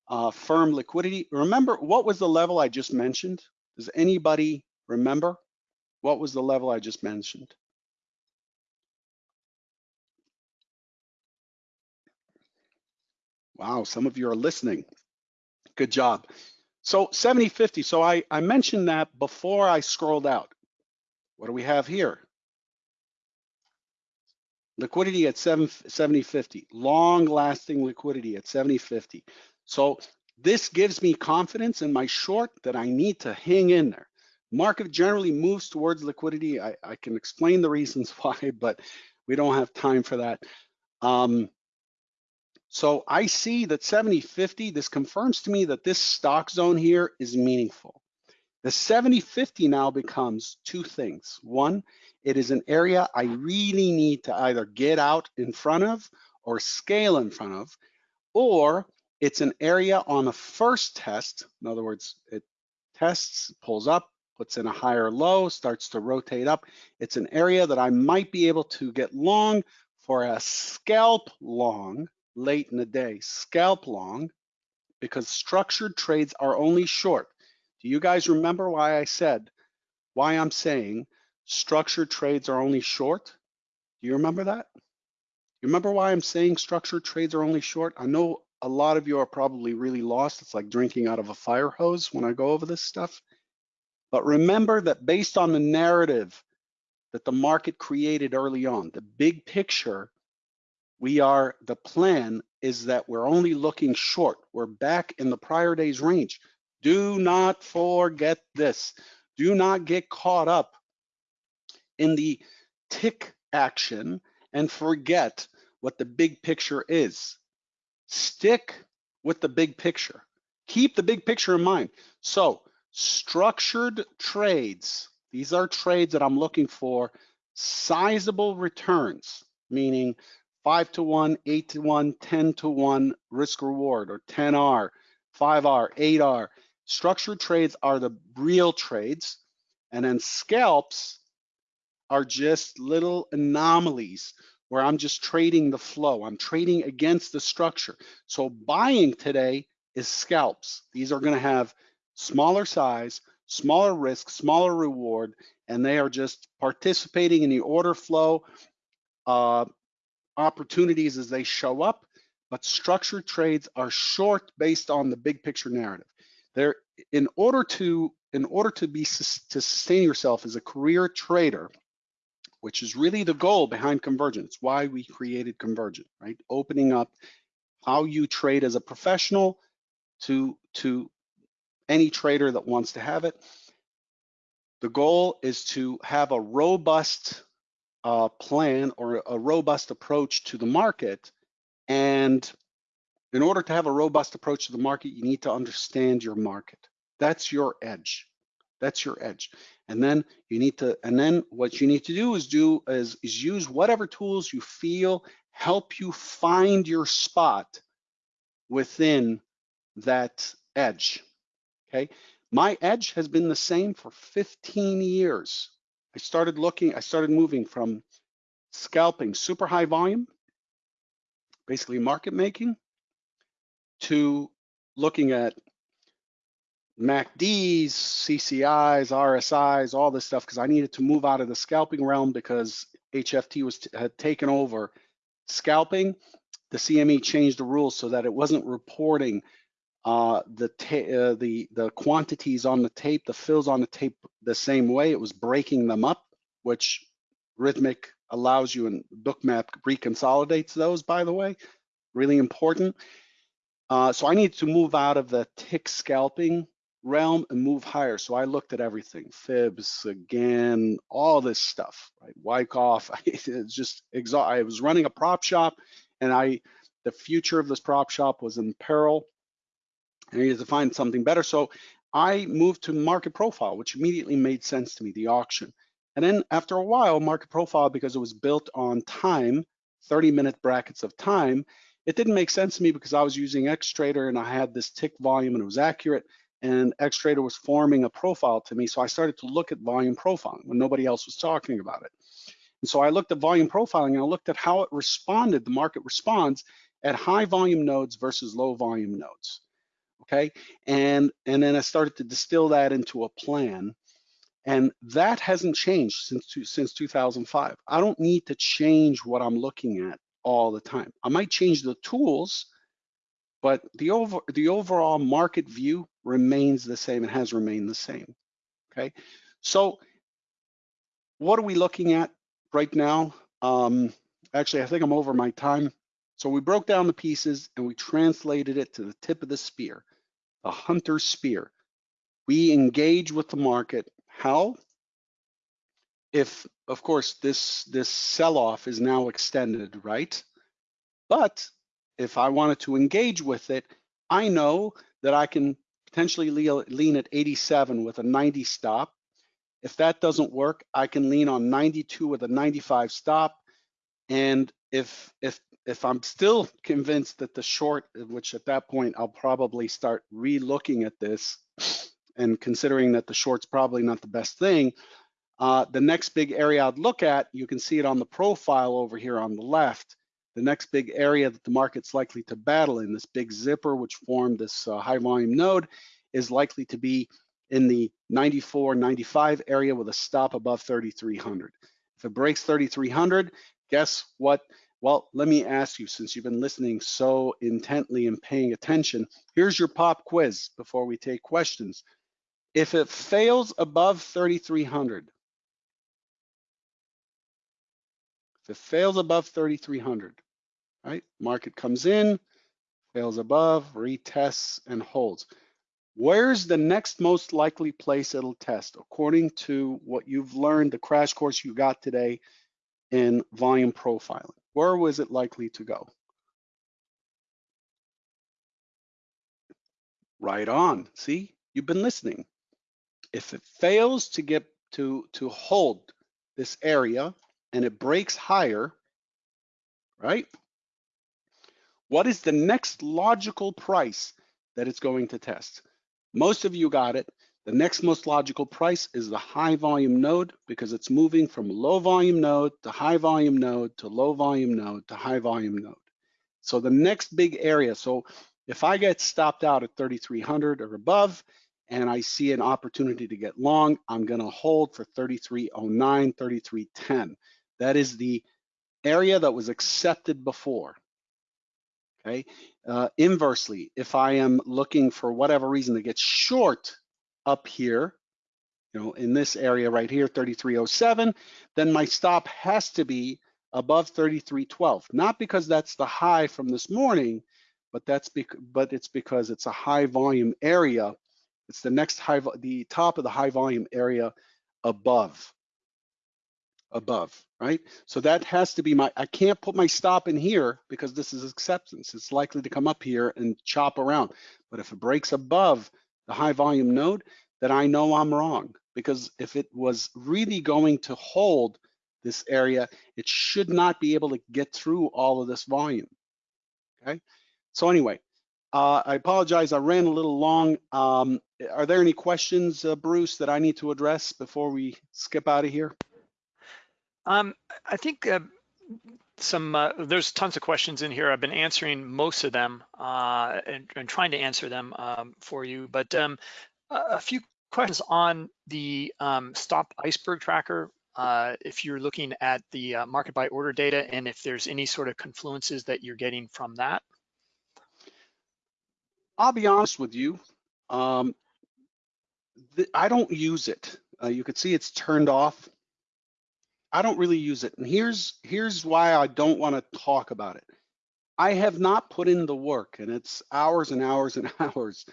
uh, firm liquidity. Remember, what was the level I just mentioned? Does anybody remember? What was the level I just mentioned? Wow, some of you are listening. Good job. So 7050, so I, I mentioned that before I scrolled out. What do we have here? Liquidity at 7, 70.50, long lasting liquidity at 70.50. So this gives me confidence in my short that I need to hang in there. Market generally moves towards liquidity. I, I can explain the reasons why, but we don't have time for that. Um, so I see that 7050, this confirms to me that this stock zone here is meaningful. The 7050 now becomes two things. One, it is an area I really need to either get out in front of or scale in front of, or it's an area on the first test. In other words, it tests, pulls up, puts in a higher low, starts to rotate up. It's an area that I might be able to get long for a scalp long late in the day, scalp long, because structured trades are only short. Do you guys remember why I said, why I'm saying structured trades are only short? Do you remember that? You remember why I'm saying structured trades are only short? I know a lot of you are probably really lost. It's like drinking out of a fire hose when I go over this stuff. But remember that based on the narrative that the market created early on, the big picture, we are, the plan is that we're only looking short. We're back in the prior day's range. Do not forget this. Do not get caught up in the tick action and forget what the big picture is. Stick with the big picture. Keep the big picture in mind. So structured trades, these are trades that I'm looking for sizable returns, meaning five to one, eight to one, 10 to one risk reward or 10R, 5R, 8R. Structured trades are the real trades. And then scalps are just little anomalies where I'm just trading the flow. I'm trading against the structure. So buying today is scalps. These are going to have smaller size, smaller risk, smaller reward, and they are just participating in the order flow uh, opportunities as they show up. But structured trades are short based on the big picture narrative. They're in order to in order to be to sustain yourself as a career trader which is really the goal behind Convergent. It's why we created Convergent, right? Opening up how you trade as a professional to, to any trader that wants to have it. The goal is to have a robust uh, plan or a robust approach to the market. And in order to have a robust approach to the market, you need to understand your market. That's your edge. That's your edge. And then you need to, and then what you need to do is do is, is use whatever tools you feel help you find your spot within that edge. Okay. My edge has been the same for 15 years. I started looking, I started moving from scalping super high volume, basically market making, to looking at MACDs, CCIs, RSIs, all this stuff, because I needed to move out of the scalping realm because HFT was had taken over scalping. The CME changed the rules so that it wasn't reporting uh, the uh, the the quantities on the tape, the fills on the tape the same way. It was breaking them up, which Rithmic allows you and Bookmap reconsolidates those. By the way, really important. Uh, so I needed to move out of the tick scalping realm and move higher. So I looked at everything, fibs again, all this stuff, right? Wyckoff, it's just exhaust. I was running a prop shop and I, the future of this prop shop was in peril. I needed to find something better. So I moved to market profile, which immediately made sense to me, the auction. And then after a while, market profile, because it was built on time, 30 minute brackets of time, it didn't make sense to me because I was using Xtrader and I had this tick volume and it was accurate and Xtrader was forming a profile to me. So I started to look at volume profiling when nobody else was talking about it. And so I looked at volume profiling and I looked at how it responded, the market responds at high volume nodes versus low volume nodes. Okay, and, and then I started to distill that into a plan. And that hasn't changed since, since 2005. I don't need to change what I'm looking at all the time. I might change the tools, but the over the overall market view remains the same and has remained the same. Okay, so what are we looking at right now? Um, actually, I think I'm over my time. So we broke down the pieces and we translated it to the tip of the spear. The hunter's spear. We engage with the market. How? If, of course, this, this sell-off is now extended, right? But if I wanted to engage with it, I know that I can potentially lean at 87 with a 90 stop. If that doesn't work, I can lean on 92 with a 95 stop. And if if if I'm still convinced that the short, which at that point I'll probably start re-looking at this and considering that the short's probably not the best thing, uh, the next big area I'd look at, you can see it on the profile over here on the left, the next big area that the market's likely to battle in, this big zipper which formed this uh, high volume node, is likely to be in the 94, 95 area with a stop above 3,300. If it breaks 3,300, guess what? Well, let me ask you, since you've been listening so intently and paying attention, here's your pop quiz before we take questions. If it fails above 3,300, if it fails above 3,300, right? Market comes in, fails above, retests, and holds. Where's the next most likely place it'll test according to what you've learned, the crash course you got today in volume profiling? Where was it likely to go? Right on. See, you've been listening. If it fails to get to, to hold this area and it breaks higher, right? What is the next logical price that it's going to test? Most of you got it. The next most logical price is the high volume node because it's moving from low volume node to high volume node to low volume node to high volume node. So the next big area, so if I get stopped out at 3,300 or above and I see an opportunity to get long, I'm gonna hold for 3309, 3310. That is the area that was accepted before. Okay. Uh, inversely, if I am looking for whatever reason to get short up here, you know, in this area right here, 3307, then my stop has to be above 3312. Not because that's the high from this morning, but that's bec but it's because it's a high volume area. It's the next high, the top of the high volume area above above, right? So that has to be my, I can't put my stop in here because this is acceptance. It's likely to come up here and chop around. But if it breaks above the high volume node, then I know I'm wrong because if it was really going to hold this area, it should not be able to get through all of this volume, okay? So anyway, uh, I apologize, I ran a little long. Um, are there any questions, uh, Bruce, that I need to address before we skip out of here? Um, I think uh, some uh, there's tons of questions in here. I've been answering most of them uh, and, and, trying to answer them um, for you, but um, a few questions on the um, stop iceberg tracker. Uh, if you're looking at the uh, market by order data and if there's any sort of confluences that you're getting from that. I'll be honest with you. Um, I don't use it. Uh, you can see it's turned off I don't really use it. And here's here's why I don't want to talk about it. I have not put in the work, and it's hours and hours and hours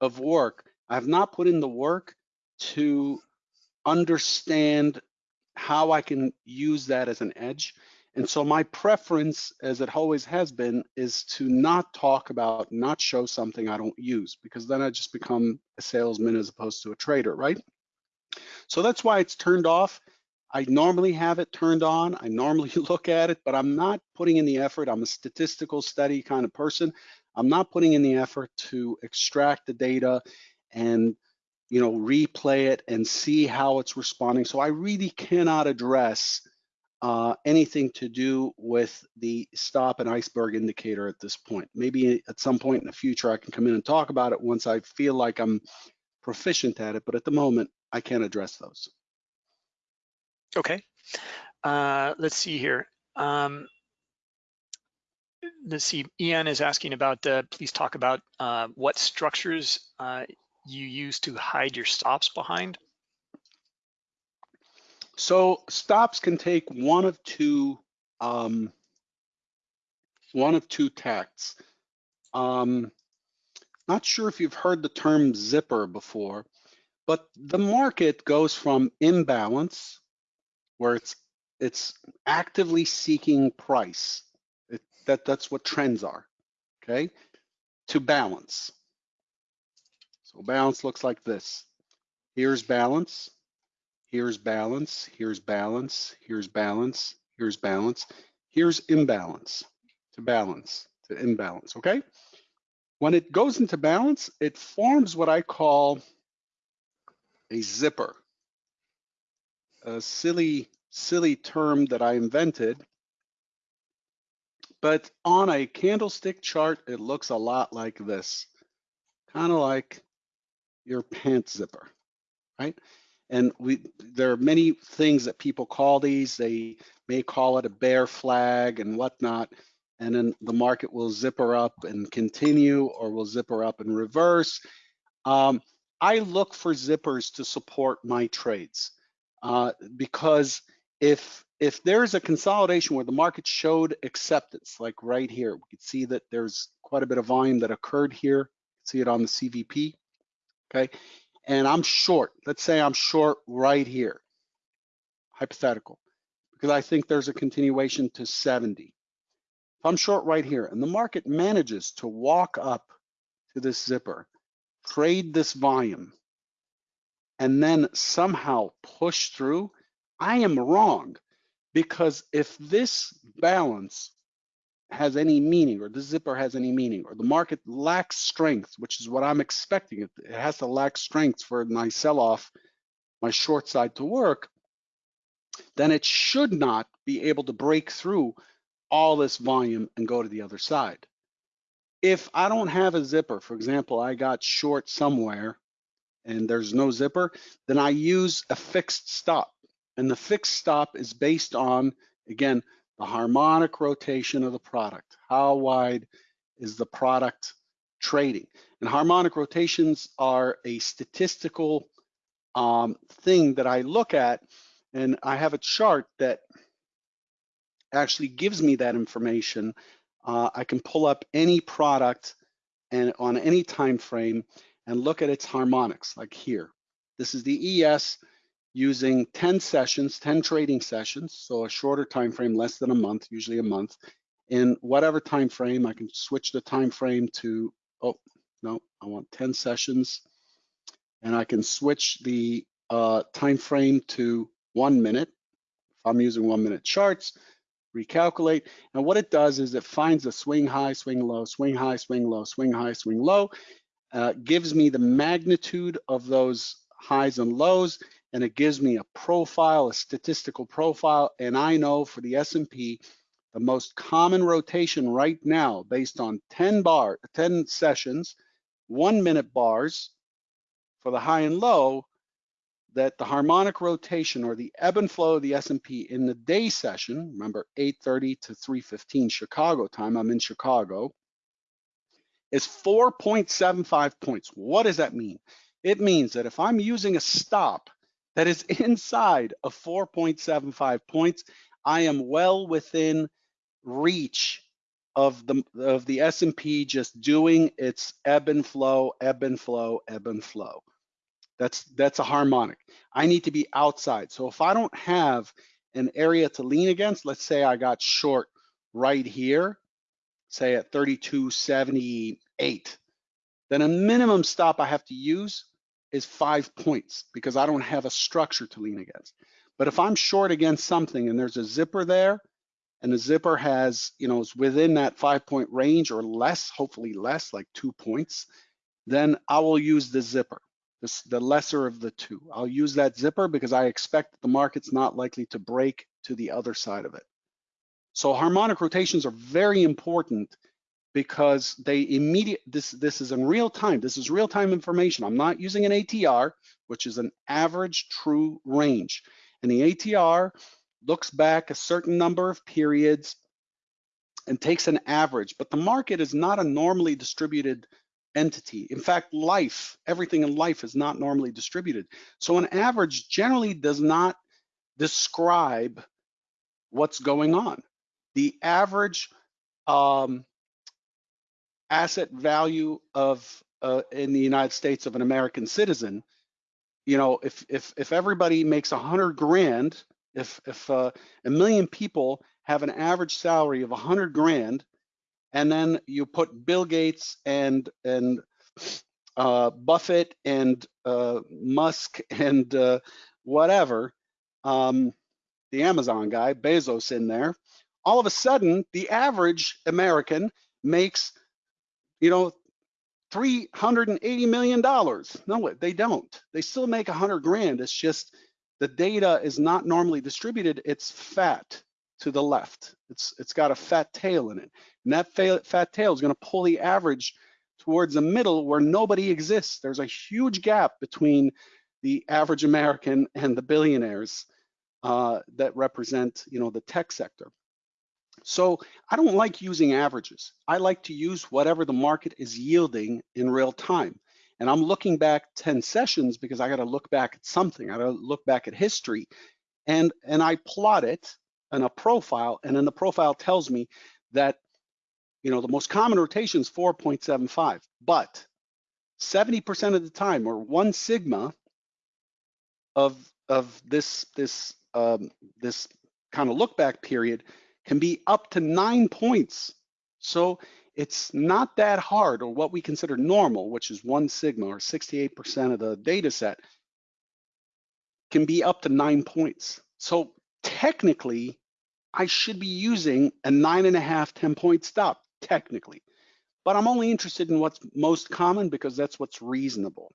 of work. I have not put in the work to understand how I can use that as an edge. And so my preference, as it always has been, is to not talk about, not show something I don't use, because then I just become a salesman as opposed to a trader, right? So that's why it's turned off. I normally have it turned on. I normally look at it, but I'm not putting in the effort. I'm a statistical study kind of person. I'm not putting in the effort to extract the data and you know replay it and see how it's responding. So I really cannot address uh, anything to do with the stop and iceberg indicator at this point. Maybe at some point in the future I can come in and talk about it once I feel like I'm proficient at it, but at the moment I can't address those. Okay. Uh, let's see here. Um, let's see. Ian is asking about, uh, please talk about uh, what structures uh, you use to hide your stops behind. So stops can take one of two um, one of two tacts. Um, not sure if you've heard the term zipper before, but the market goes from imbalance, where it's it's actively seeking price. It, that that's what trends are, okay, to balance. So balance looks like this. Here's balance, here's balance, here's balance, here's balance, here's balance, here's imbalance, to balance, to imbalance, okay? When it goes into balance, it forms what I call a zipper. A silly, silly term that I invented, but on a candlestick chart, it looks a lot like this, kind of like your pant zipper, right? And we there are many things that people call these. They may call it a bear flag and whatnot. And then the market will zipper up and continue or will zipper up and reverse. Um, I look for zippers to support my trades uh, because if if there's a consolidation where the market showed acceptance, like right here, we can see that there's quite a bit of volume that occurred here. See it on the CVP okay? And I'm short, let's say I'm short right here, hypothetical, because I think there's a continuation to 70. If I'm short right here and the market manages to walk up to this zipper, trade this volume, and then somehow push through, I am wrong because if this balance has any meaning or the zipper has any meaning or the market lacks strength, which is what I'm expecting. It, has to lack strength for my sell-off, my short side to work, then it should not be able to break through all this volume and go to the other side. If I don't have a zipper, for example, I got short somewhere and there's no zipper, then I use a fixed stop. And the fixed stop is based on, again, the harmonic rotation of the product. How wide is the product trading? And harmonic rotations are a statistical um, thing that I look at, and I have a chart that actually gives me that information. Uh, I can pull up any product and on any time frame and look at its harmonics, like here. This is the ES using 10 sessions, 10 trading sessions, so a shorter time frame, less than a month, usually a month. In whatever time frame, I can switch the time frame to, oh, no, I want 10 sessions. And I can switch the uh, time frame to one minute. If I'm using one minute charts, recalculate. And what it does is it finds a swing high, swing low, swing high, swing low, swing high, swing low, uh, gives me the magnitude of those highs and lows, and it gives me a profile, a statistical profile, and I know for the S&P, the most common rotation right now based on 10 bar, 10 sessions, one minute bars for the high and low, that the harmonic rotation or the ebb and flow of the S&P in the day session, remember 8.30 to 3.15 Chicago time, I'm in Chicago, is 4.75 points. What does that mean? It means that if I'm using a stop that is inside of 4.75 points, I am well within reach of the of the S&P just doing its ebb and flow, ebb and flow, ebb and flow. That's that's a harmonic. I need to be outside. So if I don't have an area to lean against, let's say I got short right here, say at 32.78, then a minimum stop I have to use is five points because I don't have a structure to lean against. But if I'm short against something and there's a zipper there, and the zipper has, you know, is within that five point range or less, hopefully less, like two points, then I will use the zipper, this, the lesser of the two. I'll use that zipper because I expect the market's not likely to break to the other side of it. So harmonic rotations are very important because they immediate this this is in real time this is real time information. I'm not using an atr which is an average true range. And the atr looks back a certain number of periods and takes an average but the market is not a normally distributed entity. In fact life everything in life is not normally distributed. So an average generally does not describe what's going on the average um, asset value of uh, in the United States of an American citizen, you know, if if if everybody makes a hundred grand, if if uh, a million people have an average salary of a hundred grand, and then you put Bill Gates and and uh, Buffett and uh, Musk and uh, whatever, um, the Amazon guy, Bezos in there, all of a sudden the average American makes, you know, $380 million. No, they don't. They still make 100 grand. It's just the data is not normally distributed. It's fat to the left. It's It's got a fat tail in it. And that fat tail is going to pull the average towards the middle where nobody exists. There's a huge gap between the average American and the billionaires uh, that represent, you know, the tech sector. So I don't like using averages. I like to use whatever the market is yielding in real time. And I'm looking back 10 sessions because I got to look back at something. I got to look back at history. And, and I plot it in a profile. And then the profile tells me that, you know, the most common rotation is 4.75. But 70% of the time, or one sigma of, of this, this, um, this kind of look back period can be up to nine points. So it's not that hard, or what we consider normal, which is one sigma or 68% of the data set, can be up to nine points. So technically, I should be using a nine and a half, 10 point stop, technically. But I'm only interested in what's most common because that's what's reasonable.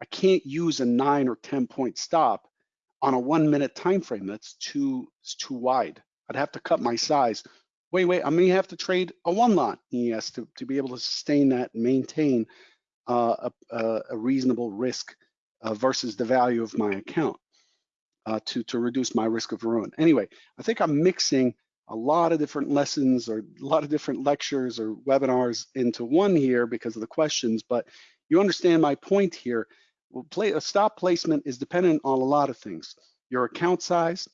I can't use a nine or 10 point stop on a one minute time frame. That's too, too wide. I'd have to cut my size. Wait, wait, I may have to trade a one lot ES to, to be able to sustain that maintain uh, a, a, reasonable risk uh, versus the value of my account uh, to, to reduce my risk of ruin. Anyway, I think I'm mixing a lot of different lessons or a lot of different lectures or webinars into one here because of the questions, but you understand my point here. Well, play, a stop placement is dependent on a lot of things. Your account size,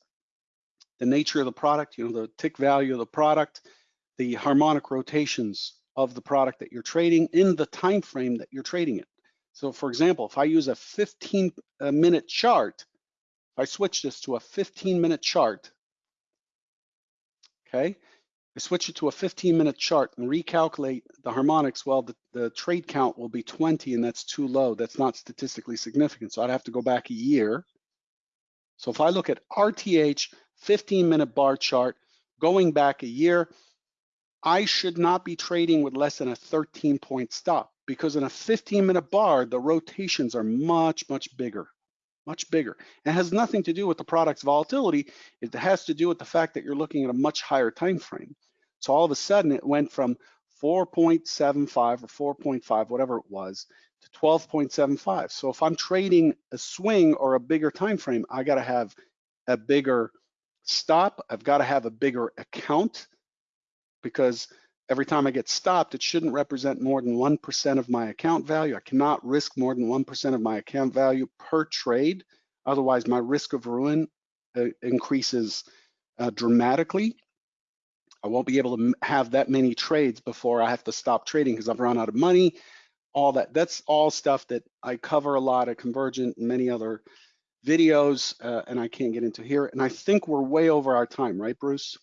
the nature of the product, you know, the tick value of the product, the harmonic rotations of the product that you're trading in the time frame that you're trading it. So for example, if I use a 15 uh, minute chart, if I switch this to a 15 minute chart, okay, I switch it to a 15 minute chart and recalculate the harmonics, well, the, the trade count will be 20 and that's too low. That's not statistically significant. So I'd have to go back a year. So if I look at RTH 15 minute bar chart going back a year, I should not be trading with less than a 13 point stop because in a 15 minute bar, the rotations are much, much bigger, much bigger. It has nothing to do with the product's volatility. It has to do with the fact that you're looking at a much higher time frame. So all of a sudden it went from 4.75 or 4.5, whatever it was, to 12.75. So if I'm trading a swing or a bigger time frame, I got to have a bigger stop, I've got to have a bigger account because every time I get stopped, it shouldn't represent more than 1% of my account value. I cannot risk more than 1% of my account value per trade. Otherwise, my risk of ruin uh, increases uh, dramatically. I won't be able to have that many trades before I have to stop trading because I've run out of money. All that, that's all stuff that I cover a lot at Convergent and many other videos, uh, and I can't get into here. And I think we're way over our time, right, Bruce?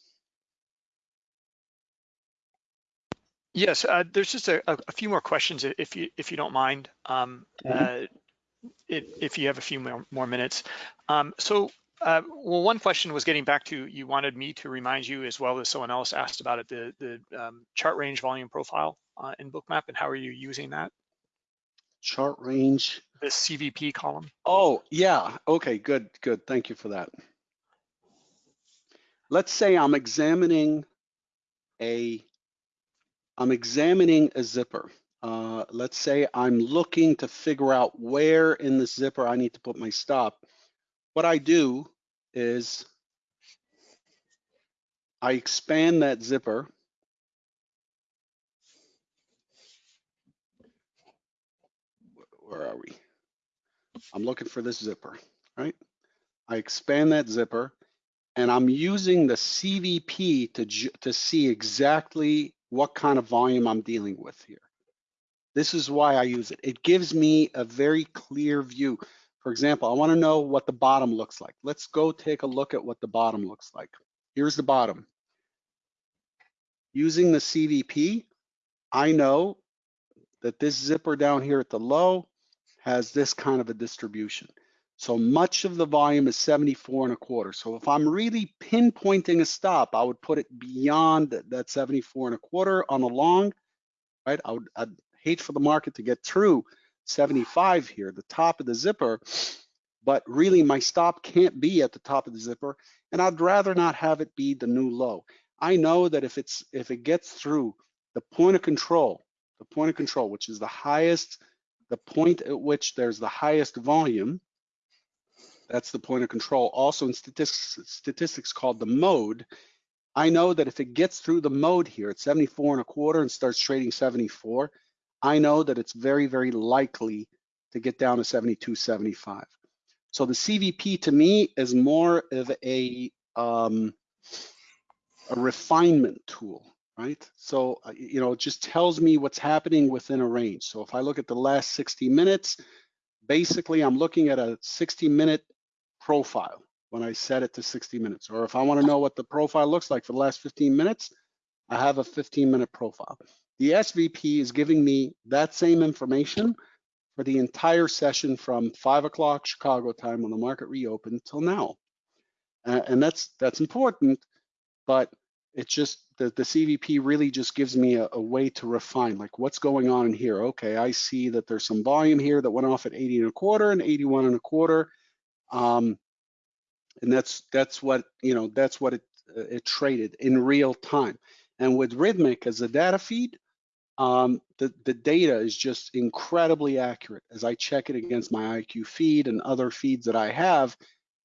Yes, uh, there's just a, a, few more questions if you if you don't mind. Um, mm -hmm. uh, if you have a few more, more minutes. Um, so, uh, well, one question was getting back to you wanted me to remind you as well as someone else asked about it, the the um, chart range volume profile uh, in Bookmap and how are you using that? Chart range the CVP column? Oh, yeah. Okay, good, good. Thank you for that. Let's say I'm examining a, I'm examining a zipper. Uh, let's say I'm looking to figure out where in the zipper I need to put my stop. What I do is I expand that zipper where are we? I'm looking for this zipper, right? I expand that zipper and I'm using the CVP to, to see exactly what kind of volume I'm dealing with here. This is why I use it. It gives me a very clear view. For example, I wanna know what the bottom looks like. Let's go take a look at what the bottom looks like. Here's the bottom. Using the CVP, I know that this zipper down here at the low has this kind of a distribution. So much of the volume is 74 and a quarter. So if I'm really pinpointing a stop, I would put it beyond that 74 and a quarter on the long, right? I would I'd hate for the market to get through 75 here, the top of the zipper, but really my stop can't be at the top of the zipper, and I'd rather not have it be the new low. I know that if it's if it gets through the point of control, the point of control, which is the highest, the point at which there's the highest volume, that's the point of control. Also in statistics, statistics called the mode, I know that if it gets through the mode here at 74 and a quarter and starts trading 74, I know that it's very, very likely to get down to 72, 75. So the CVP to me is more of a, um, a refinement tool, right? So, uh, you know, it just tells me what's happening within a range. So if I look at the last 60 minutes, basically I'm looking at a 60 minute profile when I set it to 60 minutes. Or if I wanna know what the profile looks like for the last 15 minutes, I have a 15 minute profile. The SVP is giving me that same information for the entire session from five o'clock Chicago time when the market reopened till now. And that's that's important, but it's just the, the CVP really just gives me a, a, way to refine like what's going on in here. Okay, I see that there's some volume here that went off at 80 and a quarter and 81 and a quarter. Um, and that's that's what you know that's what it uh, it traded in real time. And with Rithmic as a data feed, um, the, the data is just incredibly accurate. As I check it against my IQ feed and other feeds that I have,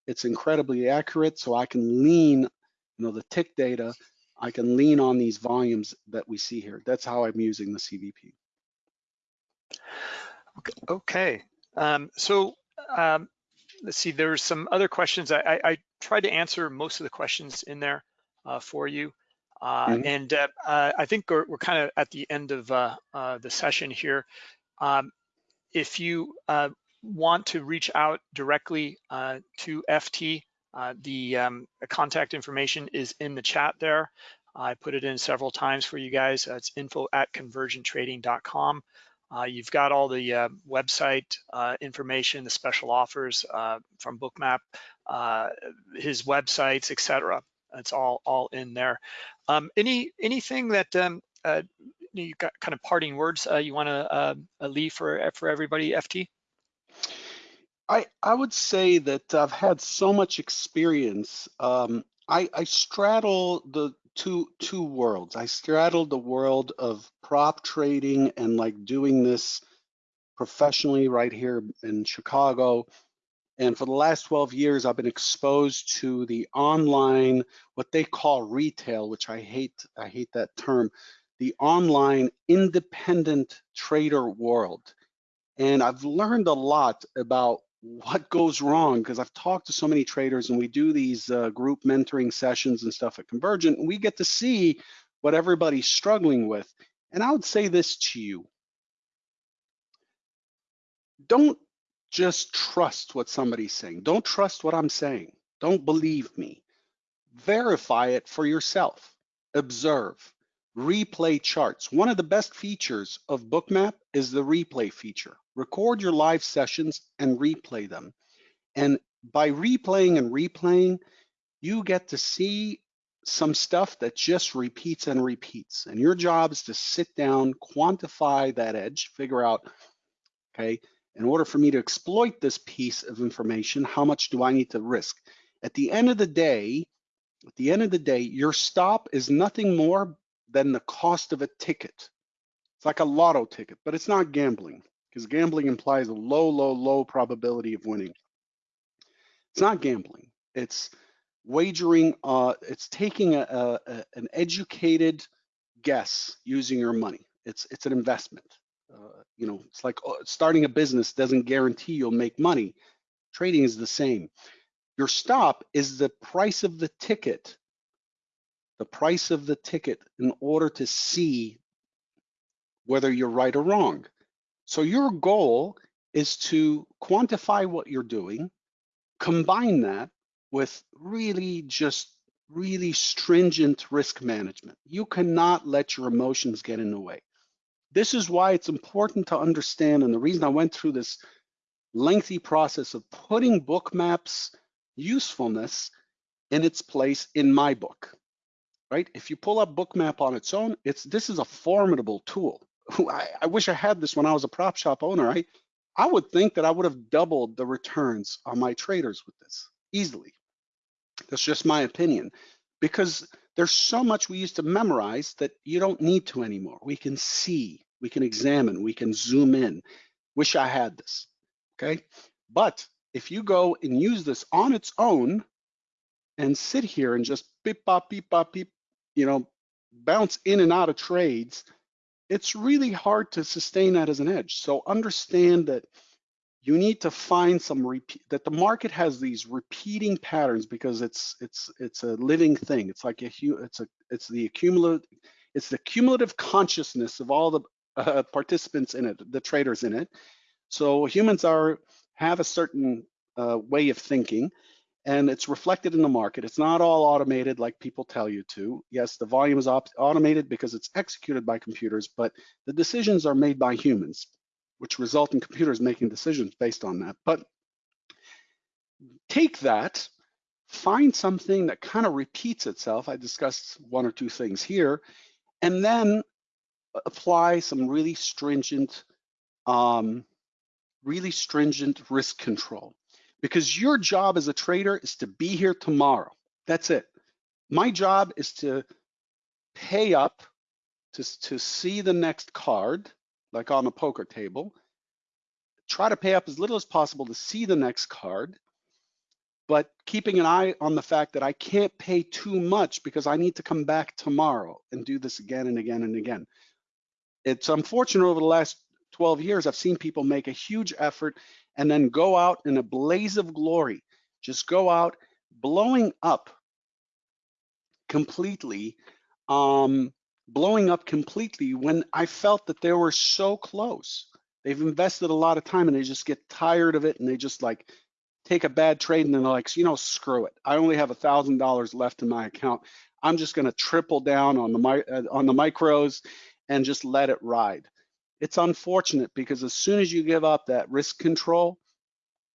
it's incredibly accurate. So I can lean, you know, the tick data, I can lean on these volumes that we see here. That's how I'm using the CVP. Okay, um, so um, let's see, there's some other questions. I, I, I, tried to answer most of the questions in there uh, for you. Uh, mm -hmm. And uh, uh, I think we're, we're kind of at the end of uh, uh, the session here. Um, if you want to reach out directly to FT, the um, contact information is in the chat there. I put it in several times for you guys. it's info at convergenttrading.com. Uh, you've got all the uh, website uh, information, the special offers from Bookmap, his websites, etc. It's all all in there. Um, any anything that um, uh, you got kind of parting words uh, you want to uh, leave for for everybody, FT? I I would say that I've had so much experience. Um, I I straddle the two two worlds. I straddle the world of prop trading and like doing this professionally right here in Chicago and for the last 12 years, I've been exposed to the online, what they call retail, which I hate, I hate that term, the online independent trader world. And I've learned a lot about what goes wrong because I've talked to so many traders and we do these uh, group mentoring sessions and stuff at Convergent and we get to see what everybody's struggling with. And I would say this to you. Don't just trust what somebody's saying. Don't trust what I'm saying. Don't believe me. Verify it for yourself. Observe. Replay charts. One of the best features of Bookmap is the replay feature. Record your live sessions and replay them. And by replaying and replaying, you get to see some stuff that just repeats and repeats. And your job is to sit down, quantify that edge, figure out, okay, in order for me to exploit this piece of information, how much do I need to risk? At the end of the day, at the end of the day, your stop is nothing more than the cost of a ticket. It's like a lotto ticket, but it's not gambling because gambling implies a low, low, low probability of winning. It's not gambling. It's wagering, uh, it's taking a, a, an educated guess using your money. It's, it's an investment. Uh, you know, it's like uh, starting a business doesn't guarantee you'll make money. Trading is the same. Your stop is the price of the ticket, the price of the ticket in order to see whether you're right or wrong. So your goal is to quantify what you're doing, combine that with really just really stringent risk management. You cannot let your emotions get in the way. This is why it's important to understand, and the reason I went through this lengthy process of putting Bookmap's usefulness in its place in my book, right? If you pull up Bookmap on its own, it's this is a formidable tool. I, I wish I had this when I was a prop shop owner. I, I would think that I would have doubled the returns on my traders with this easily. That's just my opinion because there's so much we used to memorize that you don't need to anymore. We can see, we can examine, we can zoom in. Wish I had this, okay? But if you go and use this on its own and sit here and just beep, bop, beep, bop, beep, you know, bounce in and out of trades, it's really hard to sustain that as an edge. So understand that you need to find some repeat that the market has these repeating patterns because it's it's it's a living thing. It's like a it's a it's the accumulative it's the cumulative consciousness of all the uh, participants in it the traders in it. So humans are have a certain uh, way of thinking and it's reflected in the market it's not all automated like people tell you to yes the volume is automated because it's executed by computers but the decisions are made by humans which result in computers making decisions based on that. But take that, find something that kind of repeats itself. I discussed one or two things here, and then apply some really stringent, um, really stringent risk control. Because your job as a trader is to be here tomorrow. That's it. My job is to pay up to, to see the next card like on a poker table. Try to pay up as little as possible to see the next card, but keeping an eye on the fact that I can't pay too much because I need to come back tomorrow and do this again and again and again. It's unfortunate over the last 12 years, I've seen people make a huge effort and then go out in a blaze of glory, just go out blowing up completely um, blowing up completely when I felt that they were so close. They've invested a lot of time and they just get tired of it and they just like take a bad trade and then they're like, you know, screw it. I only have a thousand dollars left in my account. I'm just going to triple down on the uh, on the micros and just let it ride. It's unfortunate because as soon as you give up that risk control,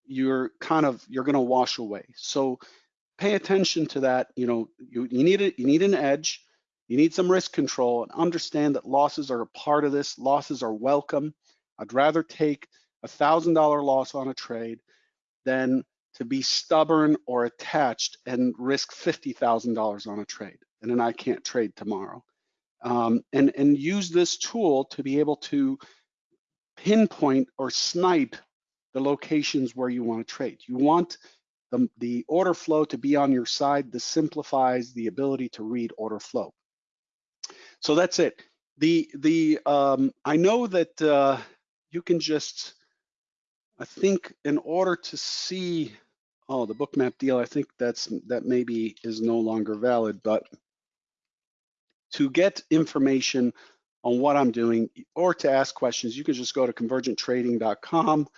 you're kind of you're going to wash away. So pay attention to that. You know, you, you need it. You need an edge. You need some risk control and understand that losses are a part of this. Losses are welcome. I'd rather take a $1,000 loss on a trade than to be stubborn or attached and risk $50,000 on a trade. And then I can't trade tomorrow. Um, and, and use this tool to be able to pinpoint or snipe the locations where you want to trade. You want the, the order flow to be on your side. This simplifies the ability to read order flow. So that's it. The the um, I know that uh, you can just I think in order to see oh the bookmap deal I think that's that maybe is no longer valid but to get information on what I'm doing or to ask questions you can just go to convergenttrading.com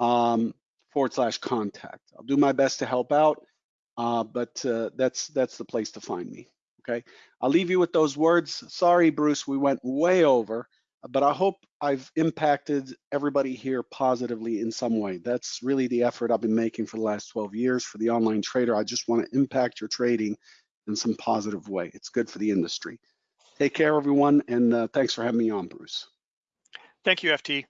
um, forward slash contact. I'll do my best to help out uh, but uh, that's that's the place to find me okay? I'll leave you with those words. Sorry, Bruce, we went way over, but I hope I've impacted everybody here positively in some way. That's really the effort I've been making for the last 12 years for the online trader. I just want to impact your trading in some positive way. It's good for the industry. Take care, everyone, and uh, thanks for having me on, Bruce. Thank you, FT.